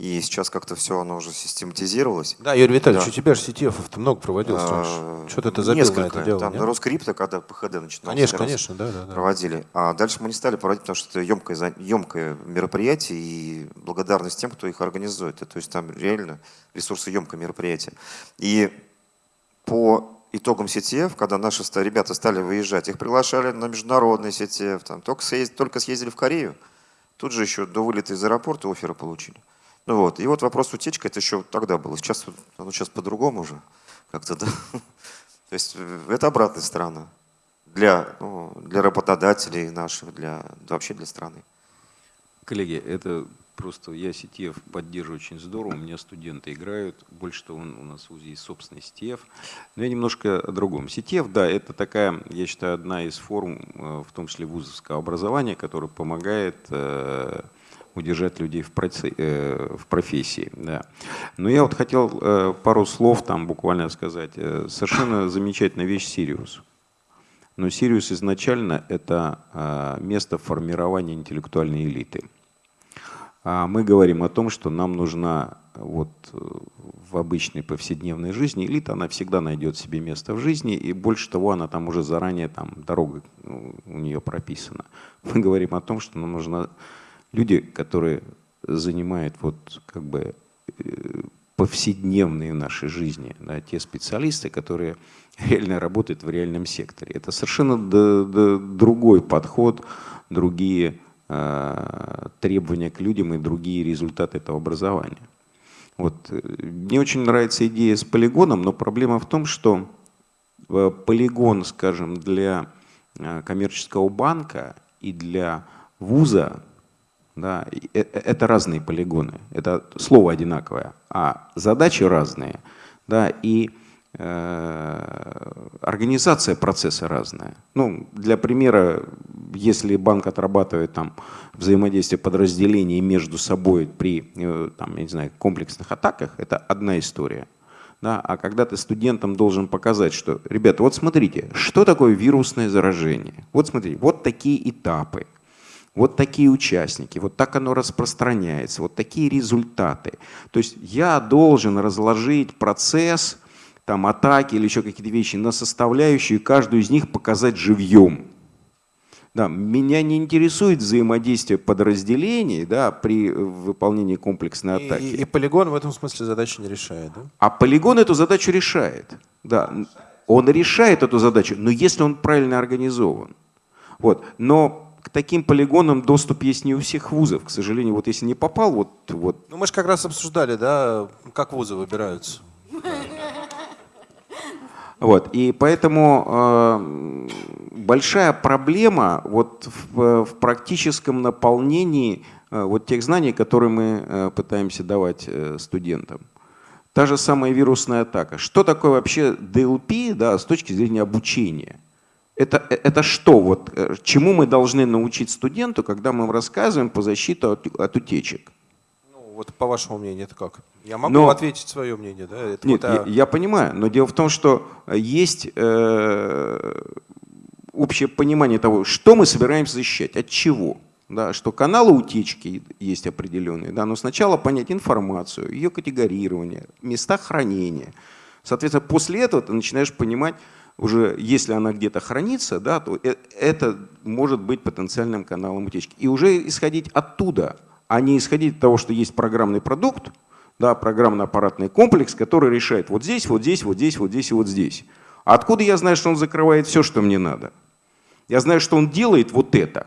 и сейчас как-то все оно уже систематизировалось. Да, Юрий Витальевич, да. у тебя же CTF много проводилось а, Что-то ты забил Несколько. на это дело, Там нет? Роскрипто, когда ПХД начинал. Конечно, конечно, да, да, да. Проводили. А дальше мы не стали проводить, потому что это емкое, емкое мероприятие, и благодарность тем, кто их организует. То есть там реально ресурсы емкое мероприятие. И по итогам CTF, когда наши ребята стали выезжать, их приглашали на международный CTF, там, только, съездили, только съездили в Корею, тут же еще до вылета из аэропорта оферы получили. Ну вот. И вот вопрос утечка, это еще тогда было. Сейчас, оно сейчас по-другому уже как-то, да. (laughs) То есть э, это обратная сторона для, ну, для работодателей наших, для, вообще для страны. Коллеги, это просто я CTF поддерживаю очень здорово, у меня студенты играют, больше того, у нас в УЗИ есть собственный CTF. Но я немножко о другом. CTF, да, это такая, я считаю, одна из форм, э, в том числе вузовского образования, которая помогает э, удержать людей в, проце, э, в профессии. Да. Но я вот хотел э, пару слов там буквально сказать. Э, совершенно замечательная вещь Сириус. Но Сириус изначально это место формирования интеллектуальной элиты. А мы говорим о том, что нам нужна вот в обычной повседневной жизни элита, она всегда найдет себе место в жизни, и больше того, она там уже заранее, там дорога ну, у нее прописана. Мы говорим о том, что нам нужна люди, которые занимают вот как бы э, повседневные в нашей жизни, да, те специалисты, которые (laughs) реально работают в реальном секторе. Это совершенно другой подход, другие э, требования к людям и другие результаты этого образования. Вот. Э, мне очень нравится идея с полигоном, но проблема в том, что э, полигон, скажем, для коммерческого банка и для вуза да, э, э, это разные полигоны, это слово одинаковое, а задачи разные, да, и э, организация процесса разная. Ну, для примера, если банк отрабатывает там взаимодействие подразделений между собой при, э, там, я не знаю, комплексных атаках, это одна история. Да, а когда ты студентам должен показать, что, ребята, вот смотрите, что такое вирусное заражение? Вот смотрите, вот такие этапы, вот такие участники, вот так оно распространяется, вот такие результаты. То есть я должен разложить процесс там, атаки или еще какие-то вещи на составляющие, и каждую из них показать живьем. Да, меня не интересует взаимодействие подразделений да, при выполнении комплексной атаки. И, и полигон в этом смысле задачу не решает, да? А полигон эту задачу решает. Да, он решает эту задачу, но если он правильно организован. Вот. Но таким полигонам доступ есть не у всех вузов. К сожалению, вот если не попал, вот... вот. Ну мы же как раз обсуждали, да, как вузы выбираются. Вот. И поэтому э, большая проблема вот в, в практическом наполнении э, вот тех знаний, которые мы э, пытаемся давать э, студентам. Та же самая вирусная атака. Что такое вообще DLP да, с точки зрения обучения? Это, э, это что? Вот, э, чему мы должны научить студенту, когда мы им рассказываем по защите от, от утечек? Вот по вашему мнению, это как? Я могу Но- ответить свое мнение, да? Это Нет, вот, а, я, я понимаю, но дело в том, что есть э, общее понимание того, что мы собираемся защищать, от чего. Да, что каналы утечки есть определенные, да, но сначала понять информацию, ее категорирование, места хранения. Соответственно, после этого ты начинаешь понимать, уже если она где-то хранится, да, то э- это может быть потенциальным каналом утечки. И уже исходить оттуда, а не исходить от того, что есть программный продукт, да, программно-аппаратный комплекс, который решает вот здесь, вот здесь, вот здесь, вот здесь и вот здесь. А откуда я знаю, что он закрывает все, что мне надо? Я знаю, что он делает вот это.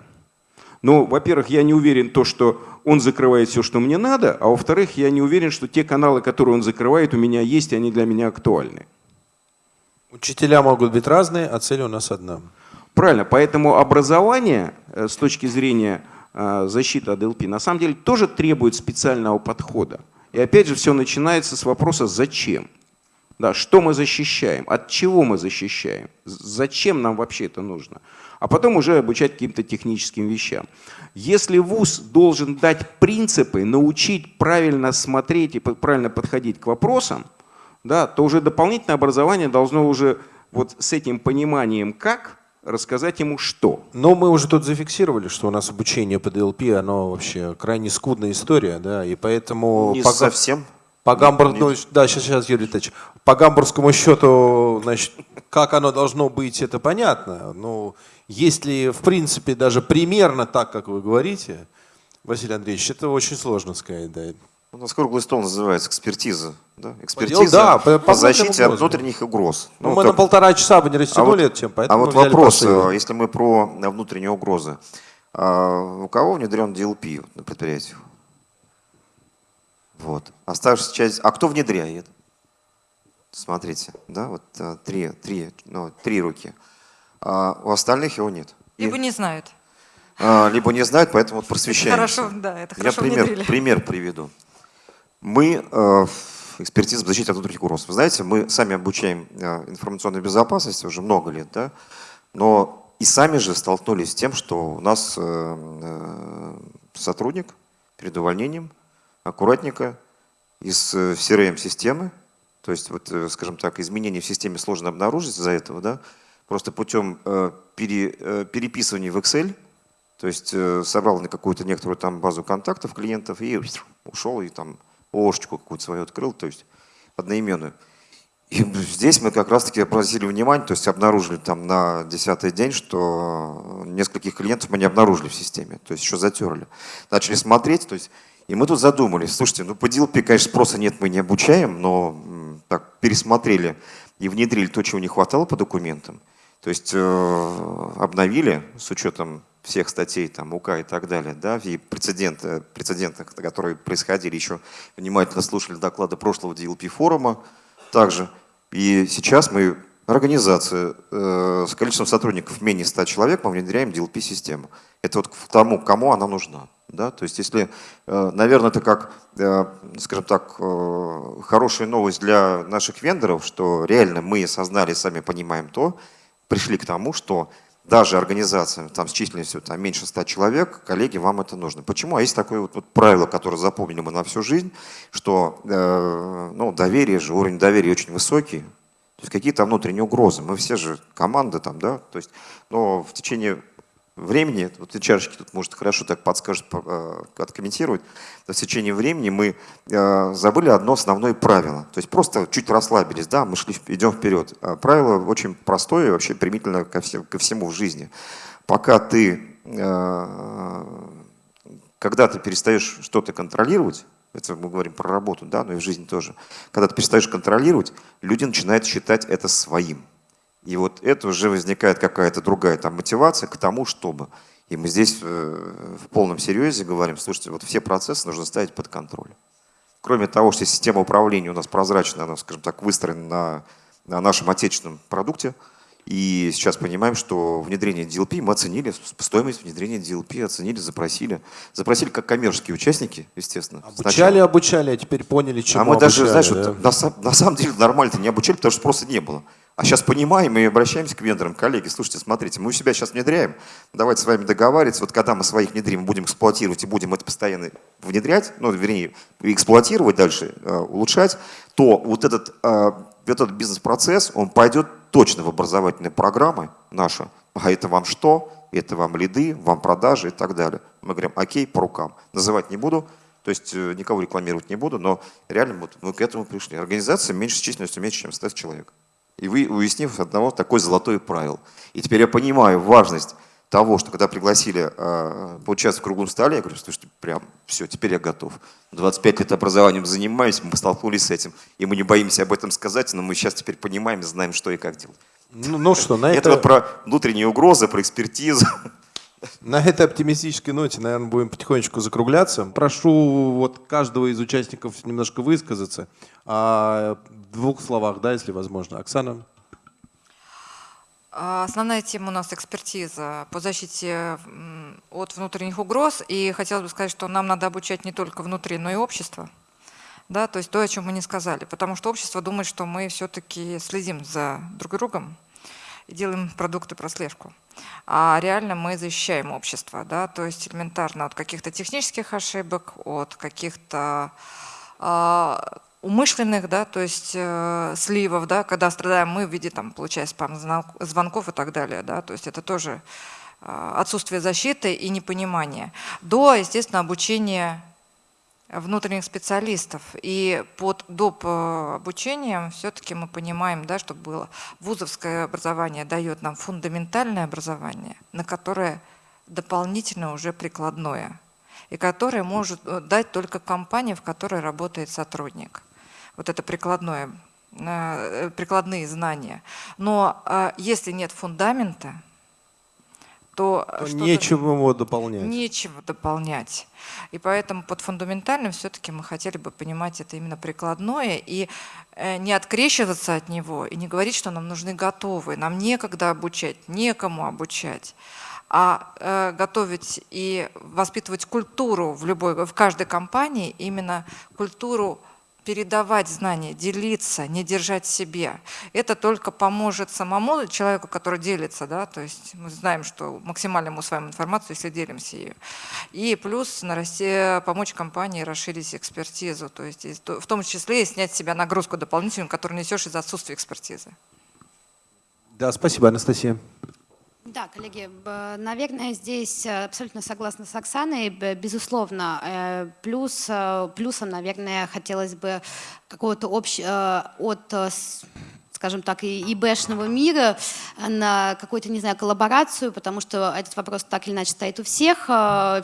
Но, во-первых, я не уверен то, что он закрывает все, что мне надо, а во-вторых, я не уверен, что те каналы, которые он закрывает, у меня есть, и они для меня актуальны. Учителя могут быть разные, а цель у нас одна. Правильно, поэтому образование э, с точки зрения э, защиты от ЛП на самом деле тоже требует специального подхода. И опять же все начинается с вопроса «зачем?». Да, что мы защищаем, от чего мы защищаем, зачем нам вообще это нужно. А потом уже обучать каким-то техническим вещам. Если вуз должен дать принципы, научить правильно смотреть и правильно подходить к вопросам, да, то уже дополнительное образование должно уже вот с этим пониманием «как» рассказать ему «что». Но мы уже тут зафиксировали, что у нас обучение по DLP, оно вообще крайне скудная история, да, и поэтому... Не по, совсем. По Гамбур... Не- ну, да, сейчас, сейчас, Юрий Витальевич. По гамбургскому счету, значит, как оно должно быть, это понятно. Ну, если, в принципе, даже примерно так, как вы говорите, Василий Андреевич, это очень сложно сказать, да. У нас круглый стол называется экспертиза. Да? Экспертиза да, по- по, по защите от внутренних угроз. Ну, Ну, мы как- на полтора часа бы не растянули вот- эту тему, А поэтому вот взяли вопрос, посыл. э, если мы про э, внутренние угрозы. А У кого внедрен DLP на предприятиях? Вот. Оставшаяся часть. А кто внедряет? Смотрите, да, вот э, три, три, ну, три руки. А у остальных его нет. И, Либо не знают. а, либо не знают, поэтому вот просвещаемся. Хорошо, да, это Я хорошо пример, внедрили. пример приведу. Мы э, в экспертиза по защите от внутренних угроз. Вы знаете, мы сами обучаем э, информационной безопасности уже много лет, да, но и сами же столкнулись с тем, что у нас э, э, сотрудник перед увольнением аккуратненько из CRM-системы, то есть, вот, скажем так, изменения в системе сложно обнаружить из-за этого, да, просто путем пере- переписывания в Excel, то есть собрал на какую-то некоторую там базу контактов клиентов и ушел и там ложечку какую-то свою открыл, то есть одноименную. И здесь мы как раз-таки обратили внимание, то есть обнаружили там на десятый день, что нескольких клиентов мы не обнаружили в системе, то есть еще затерли. Начали смотреть, то есть, и мы тут задумались, слушайте, ну по DLP, конечно, спроса нет, мы не обучаем, но так пересмотрели и внедрили то, чего не хватало по документам. То есть э, обновили с учетом всех статей, там, УК и так далее, да, и прецеденты, прецеденты, которые происходили, еще внимательно слушали доклады прошлого DLP форума также. И сейчас мы, организация э, с количеством сотрудников менее 100 человек, мы внедряем DLP-систему. Это вот к тому, кому она нужна. Да? То есть если, э, наверное, это как, э, скажем так, э, хорошая новость для наших вендоров, что реально мы осознали, сами понимаем то, пришли к тому, что даже организация там, с численностью там, меньше 100 человек, коллеги, вам это нужно. Почему? А есть такое вот, вот правило, которое запомнили мы на всю жизнь, что э, ну, доверие же, уровень доверия очень высокий, то есть какие-то внутренние угрозы. Мы все же команда там, да, то есть, но в течение времени, вот ты чарочки тут может хорошо так подскажет, э, откомментировать, в течение времени мы э, забыли одно основное правило. То есть просто чуть расслабились, да, мы шли, идем вперед. А правило очень простое, вообще примительно ко, всем, ко всему в жизни. Пока ты, э, когда ты перестаешь что-то контролировать, это мы говорим про работу, да, но и в жизни тоже, когда ты перестаешь контролировать, люди начинают считать это своим. И вот это уже возникает какая-то другая там мотивация к тому, чтобы. И мы здесь э, в полном серьезе говорим, слушайте, вот все процессы нужно ставить под контроль. Кроме того, что система управления у нас прозрачная, она, скажем так, выстроена на, на нашем отечественном продукте, и сейчас понимаем, что внедрение DLP мы оценили, стоимость внедрения DLP оценили, запросили. Запросили как коммерческие участники, естественно. Обучали, сначала. обучали, а теперь поняли, чему А мы даже, обучали, знаешь, да? вот, на, на самом деле нормально-то не обучали, потому что спроса не было. А сейчас понимаем и обращаемся к вендорам, коллеги, слушайте, смотрите, мы у себя сейчас внедряем, давайте с вами договариваться, вот когда мы своих внедрим, будем эксплуатировать и будем это постоянно внедрять, ну, вернее, эксплуатировать дальше, э, улучшать, то вот этот, э, этот бизнес-процесс, он пойдет точно в образовательные программы наши. А это вам что? Это вам лиды, вам продажи и так далее. Мы говорим, окей, по рукам. Называть не буду, то есть э, никого рекламировать не буду, но реально вот мы к этому пришли. Организация меньше численностью меньше, чем 100 человек. И вы, уяснив одного такое золотое правило. И теперь я понимаю важность того, что когда пригласили э, поучаствовать в круглом столе, я говорю, слушайте, прям все, теперь я готов. 25 лет образованием занимаюсь, мы столкнулись с этим, и мы не боимся об этом сказать, но мы сейчас теперь понимаем и знаем, что и как делать. Ну, ну что, на Это, это, вот про внутренние угрозы, про экспертизу. На этой оптимистической ноте, наверное, будем потихонечку закругляться. Прошу вот каждого из участников немножко высказаться. А, в двух словах, да, если возможно. Оксана? А, Основная тема у нас экспертиза по защите от внутренних угроз. И хотелось бы сказать, что нам надо обучать не только внутри, но и общество. Да, то есть то, о чем мы не сказали. Потому что общество думает, что мы все-таки следим за друг другом делаем продукты прослежку. А реально мы защищаем общество. Да, то есть элементарно от каких-то технических ошибок, от каких-то а, умышленных, да, то есть э, сливов, да, когда страдаем мы в виде, там, получая спам-звонков и так далее, да, то есть это тоже э, отсутствие защиты и непонимание. До, естественно, обучения внутренних специалистов. И под доп. э, обучением все-таки мы понимаем, да, что было. Вузовское образование дает нам фундаментальное образование, на которое дополнительно уже прикладное, и которое может э, дать только компания, в которой работает сотрудник. Вот это прикладное, э, прикладные знания. Но если нет фундамента, то, То что-то- нечего его дополнять. Нечего дополнять. И поэтому под фундаментальным все-таки мы хотели бы понимать это именно прикладное и э, не открещиваться от него и не говорить, что нам нужны готовые, нам некогда обучать, некому обучать, а э, готовить и воспитывать культуру в любой, в каждой компании, именно культуру передавать знания, делиться, не держать себе. Это только поможет самому человеку, который делится, да, то есть мы знаем, что максимально мы усваиваем информацию, если делимся ее. И плюс нарасти, помочь компании расширить экспертизу, то есть в том числе и снять с себя нагрузку дополнительную, которую несешь из-за отсутствия экспертизы. Да, спасибо, Анастасия. Да, коллеги, наверное, здесь э, абсолютно согласна с Оксаной, безусловно. Э, Плюс, э, плюсом, наверное, хотелось бы какого-то общего от скажем так, и ИБшного мира э, на какую-то, не знаю, коллаборацию, потому что этот вопрос так или иначе стоит у всех,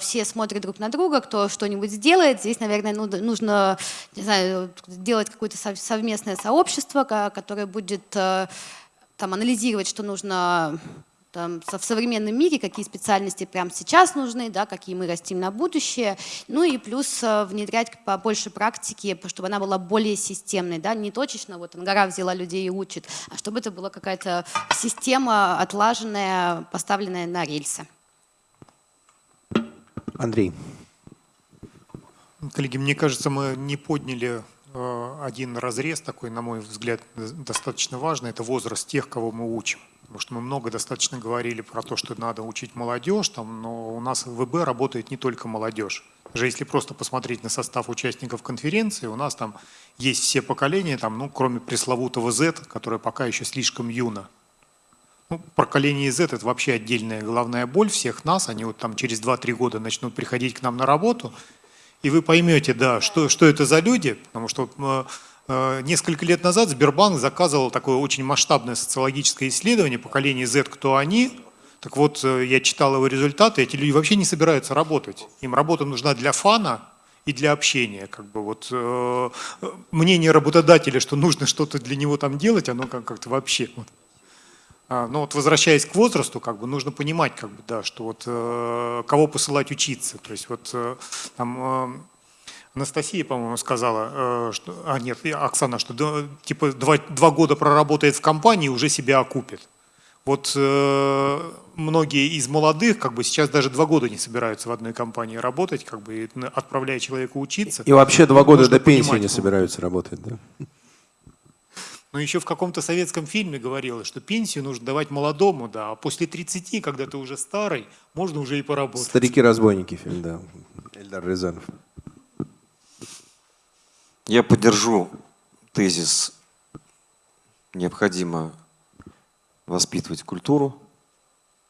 все смотрят друг на друга, кто что-нибудь сделает. Здесь, наверное, ну- нужно, не знаю, делать какое-то сов- совместное сообщество, ко- которое будет там, анализировать, что нужно там, в современном мире, какие специальности прямо сейчас нужны, да, какие мы растим на будущее. Ну и плюс э, внедрять побольше практики, чтобы она была более системной, да, не точечно, вот Ангара взяла людей и учит, а чтобы это была какая-то система отлаженная, поставленная на рельсы. Андрей. Коллеги, мне кажется, мы не подняли э, один разрез такой, на мой взгляд, достаточно важный. Это возраст тех, кого мы учим. Потому что мы много достаточно говорили про то, что надо учить молодежь, там, но у нас в ВБ работает не только молодежь. Даже если просто посмотреть на состав участников конференции, у нас там есть все поколения, там, ну, кроме пресловутого Z, которое пока еще слишком юно. Ну, поколение Z – это вообще отдельная головная боль всех нас. Они вот там через 2-3 года начнут приходить к нам на работу, и вы поймете, да, что, что это за люди, потому что э, Э, несколько лет назад Сбербанк заказывал такое очень масштабное социологическое исследование поколения Z, кто они. Так вот, э, я читал его результаты, эти люди вообще не собираются работать. Им работа нужна для фана и для общения. Как бы вот, э, мнение работодателя, что нужно что-то для него там делать, оно как-то вообще... Вот. А, но вот возвращаясь к возрасту, как бы нужно понимать, как бы, да, что вот э, кого посылать учиться. То есть вот э, там Анастасия, по-моему, сказала, э, что, а нет, Оксана, что типа два, два года проработает в компании, уже себя окупит. Вот э, многие из молодых, как бы сейчас даже два года не собираются в одной компании работать, как бы отправляя человека учиться. И вообще два года до пенсии не собираются работать, да? Но еще в каком-то советском фильме говорилось, что пенсию нужно давать молодому, да, а после 30, когда ты уже старый, можно уже и поработать. Старики-разбойники фильм, да. Эльдар Рязанов. Я поддержу тезис необходимо воспитывать культуру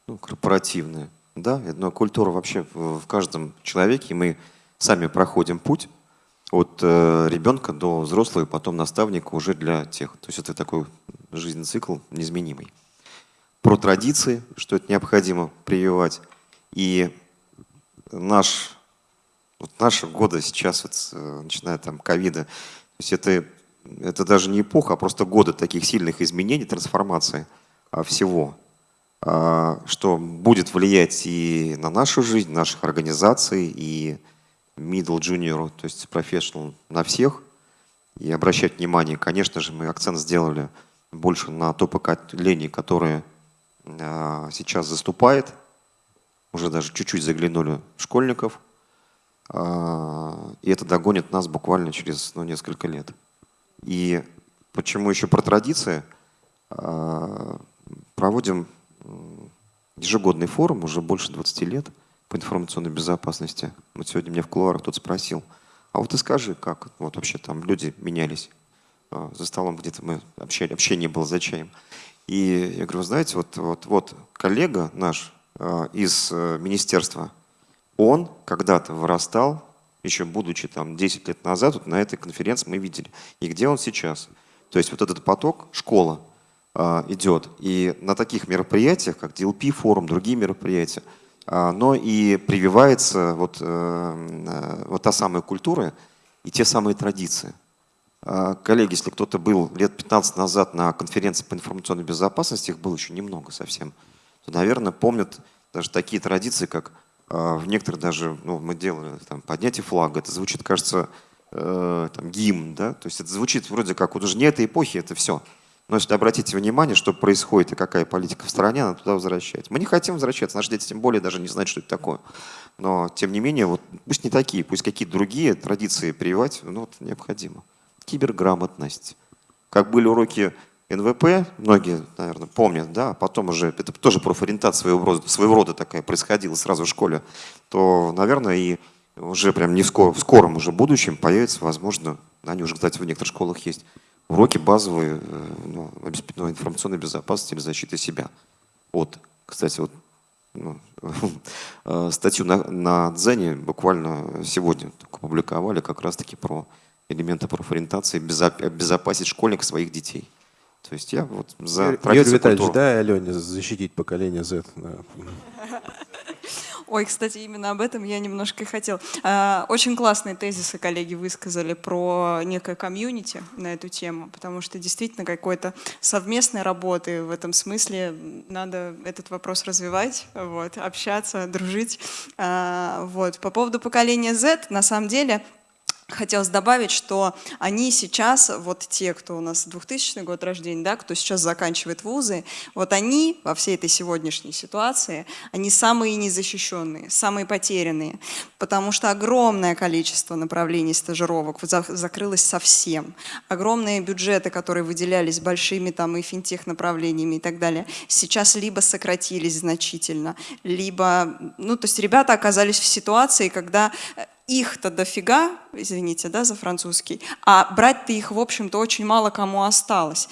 ну, корпоративную. Да, но культура вообще в каждом человеке, мы сами проходим путь от э, ребенка до взрослого, и потом наставника уже для тех. То есть это такой жизненный цикл неизменимый. Про традиции, что это необходимо прививать. И наш вот наши годы сейчас, вот, э, начиная там ковида, то есть это, это даже не эпоха, а просто годы таких сильных изменений, трансформации а, всего, а, что будет влиять и на нашу жизнь, наших организаций, и middle, junior, то есть professional, на всех. И обращать внимание, конечно же, мы акцент сделали больше на то поколение, которое а, сейчас заступает, уже даже чуть-чуть заглянули школьников – а, и это догонит нас буквально через ну, несколько лет. И почему еще про традиции? А, проводим ежегодный форум уже больше 20 лет по информационной безопасности. Вот сегодня мне в кулуарах кто-то спросил, а вот ты скажи, как вот вообще там люди менялись а, за столом где-то мы общали, общение было за чаем. И я говорю, знаете, вот, вот, вот коллега наш из э, министерства он когда-то вырастал, еще будучи там 10 лет назад, вот на этой конференции мы видели. И где он сейчас? То есть вот этот поток, школа э, идет. И на таких мероприятиях, как DLP форум, другие мероприятия, э, но и прививается вот, э, э, вот та самая культура и те самые традиции. Э, коллеги, если кто-то был лет 15 назад на конференции по информационной безопасности, их было еще немного совсем, то, наверное, помнят даже такие традиции, как а, в некоторых даже, ну, мы делали там, поднятие флага, это звучит, кажется, э, там, гимн, да, то есть это звучит вроде как, вот уже не этой эпохи, это все. Но если обратите внимание, что происходит и какая политика в стране, она туда возвращается. Мы не хотим возвращаться, наши дети тем более даже не знают, что это такое. Но, тем не менее, вот, пусть не такие, пусть какие-то другие традиции прививать, ну, вот, необходимо. Киберграмотность. Как были уроки НВП, многие, наверное, помнят, да, а потом уже, это тоже профориентация своего рода, своего рода такая происходила сразу в школе, то, наверное, и уже прям не в, скор, в скором уже будущем появится, возможно, они уже, кстати, в некоторых школах есть, уроки базовые э, ну, ну, информационной безопасности или защиты себя. Вот, кстати, вот ну, (laughs) э, статью на, на Дзене буквально сегодня опубликовали как раз-таки про элементы профориентации, безопасить школьник своих детей. То есть я вот за Юрий Витальевич, да, Алене защитить поколение Z. Ой, кстати, именно об этом я немножко и хотел. А, очень классные тезисы коллеги высказали про некое комьюнити на эту тему, потому что действительно какой-то совместной работы в этом смысле надо этот вопрос развивать, вот, общаться, дружить. А, вот. По поводу поколения Z, на самом деле, хотелось добавить, что они сейчас, вот те, кто у нас 2000 год рождения, да, кто сейчас заканчивает вузы, вот они во всей этой сегодняшней ситуации, они самые незащищенные, самые потерянные, потому что огромное количество направлений стажировок закрылось совсем. Огромные бюджеты, которые выделялись большими там и финтех направлениями и так далее, сейчас либо сократились значительно, либо, ну, то есть ребята оказались в ситуации, когда их-то дофига, извините, да, за французский, а брать-то их, в общем-то, очень мало кому осталось.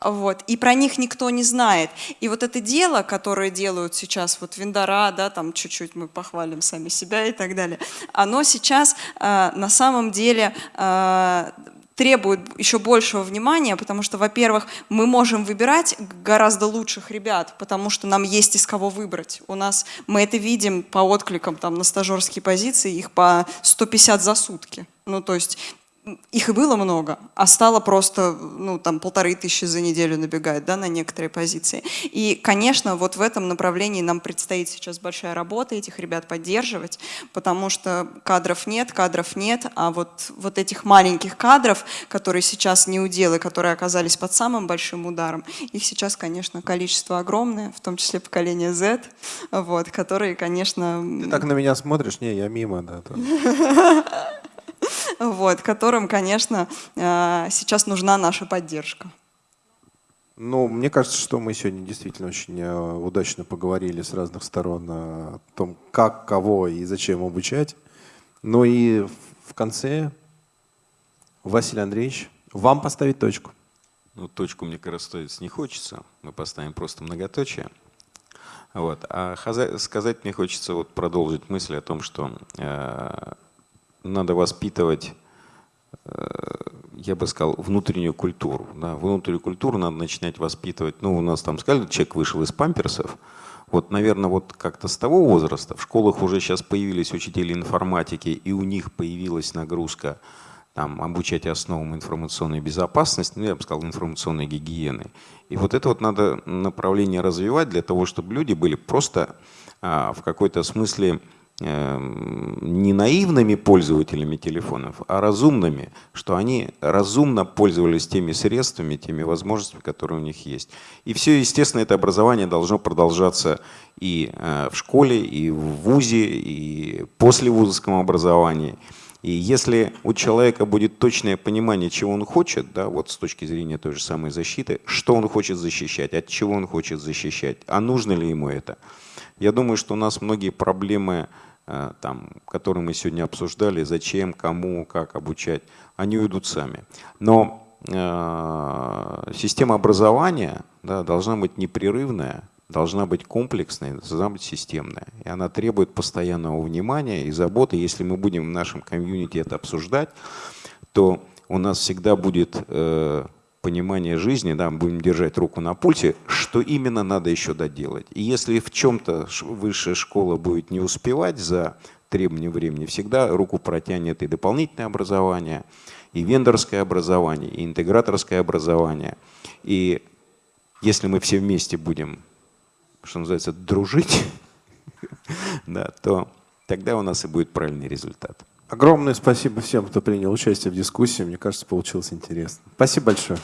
Вот. И про них никто не знает. И вот это дело, которое делают сейчас вот Виндора, да, там чуть-чуть мы похвалим сами себя и так далее, оно сейчас э, на самом деле э, требует еще большего внимания, потому что, во-первых, мы можем выбирать гораздо лучших ребят, потому что нам есть из кого выбрать. У нас, мы это видим по откликам там, на стажерские позиции, их по 150 за сутки. Ну, то есть их и было много, а стало просто, ну, там, полторы тысячи за неделю набегает, да, на некоторые позиции. И, конечно, вот в этом направлении нам предстоит сейчас большая работа, этих ребят поддерживать, потому что кадров нет, кадров нет, а вот, вот этих маленьких кадров, которые сейчас не уделы, которые оказались под самым большим ударом, их сейчас, конечно, количество огромное, в том числе поколение Z, вот, которые, конечно... Ты так на меня смотришь? Не, я мимо, да. (laughs) вот, которым, конечно, э, сейчас нужна наша поддержка. Ну, мне кажется, что мы сегодня действительно очень э, удачно поговорили с разных сторон о том, как, кого и зачем обучать. Ну и в конце, Василий Андреевич, вам поставить точку. Ну, точку, мне кажется, ставить не хочется. Мы поставим просто многоточие. Вот. А сказать мне хочется вот продолжить мысль о том, что э, надо воспитывать, э, я бы сказал, внутреннюю культуру. Да. Внутреннюю культуру надо начинать воспитывать. Ну, у нас там сказали, человек вышел из памперсов. Вот, наверное, вот как-то с того возраста в школах уже сейчас появились учители информатики, и у них появилась нагрузка там, обучать основам информационной безопасности, ну, я бы сказал, информационной гигиены. И вот это вот надо направление развивать для того, чтобы люди были просто а, в какой-то смысле не наивными пользователями телефонов, а разумными, что они разумно пользовались теми средствами, теми возможностями, которые у них есть. И все, естественно, это образование должно продолжаться и э, в школе, и в ВУЗе, и после вузовском образовании. И если у человека будет точное понимание, чего он хочет, да, вот с точки зрения той же самой защиты, что он хочет защищать, от чего он хочет защищать, а нужно ли ему это, я думаю, что у нас многие проблемы там, которые мы сегодня обсуждали, зачем, кому, как обучать, они уйдут сами. Но э, система образования да, должна быть непрерывная, должна быть комплексной, должна быть системная. И она требует постоянного внимания и заботы. Если мы будем в нашем комьюнити это обсуждать, то у нас всегда будет э, понимание жизни, да, будем держать руку на пульсе, что именно надо еще доделать. И если в чем-то высшая школа будет не успевать за требования времени, всегда руку протянет и дополнительное образование, и вендорское образование, и интеграторское образование. И если мы все вместе будем, что называется, дружить, (laughs) да, то тогда у нас и будет правильный результат. Огромное спасибо всем, кто принял участие в дискуссии. Мне кажется, получилось интересно. Спасибо большое.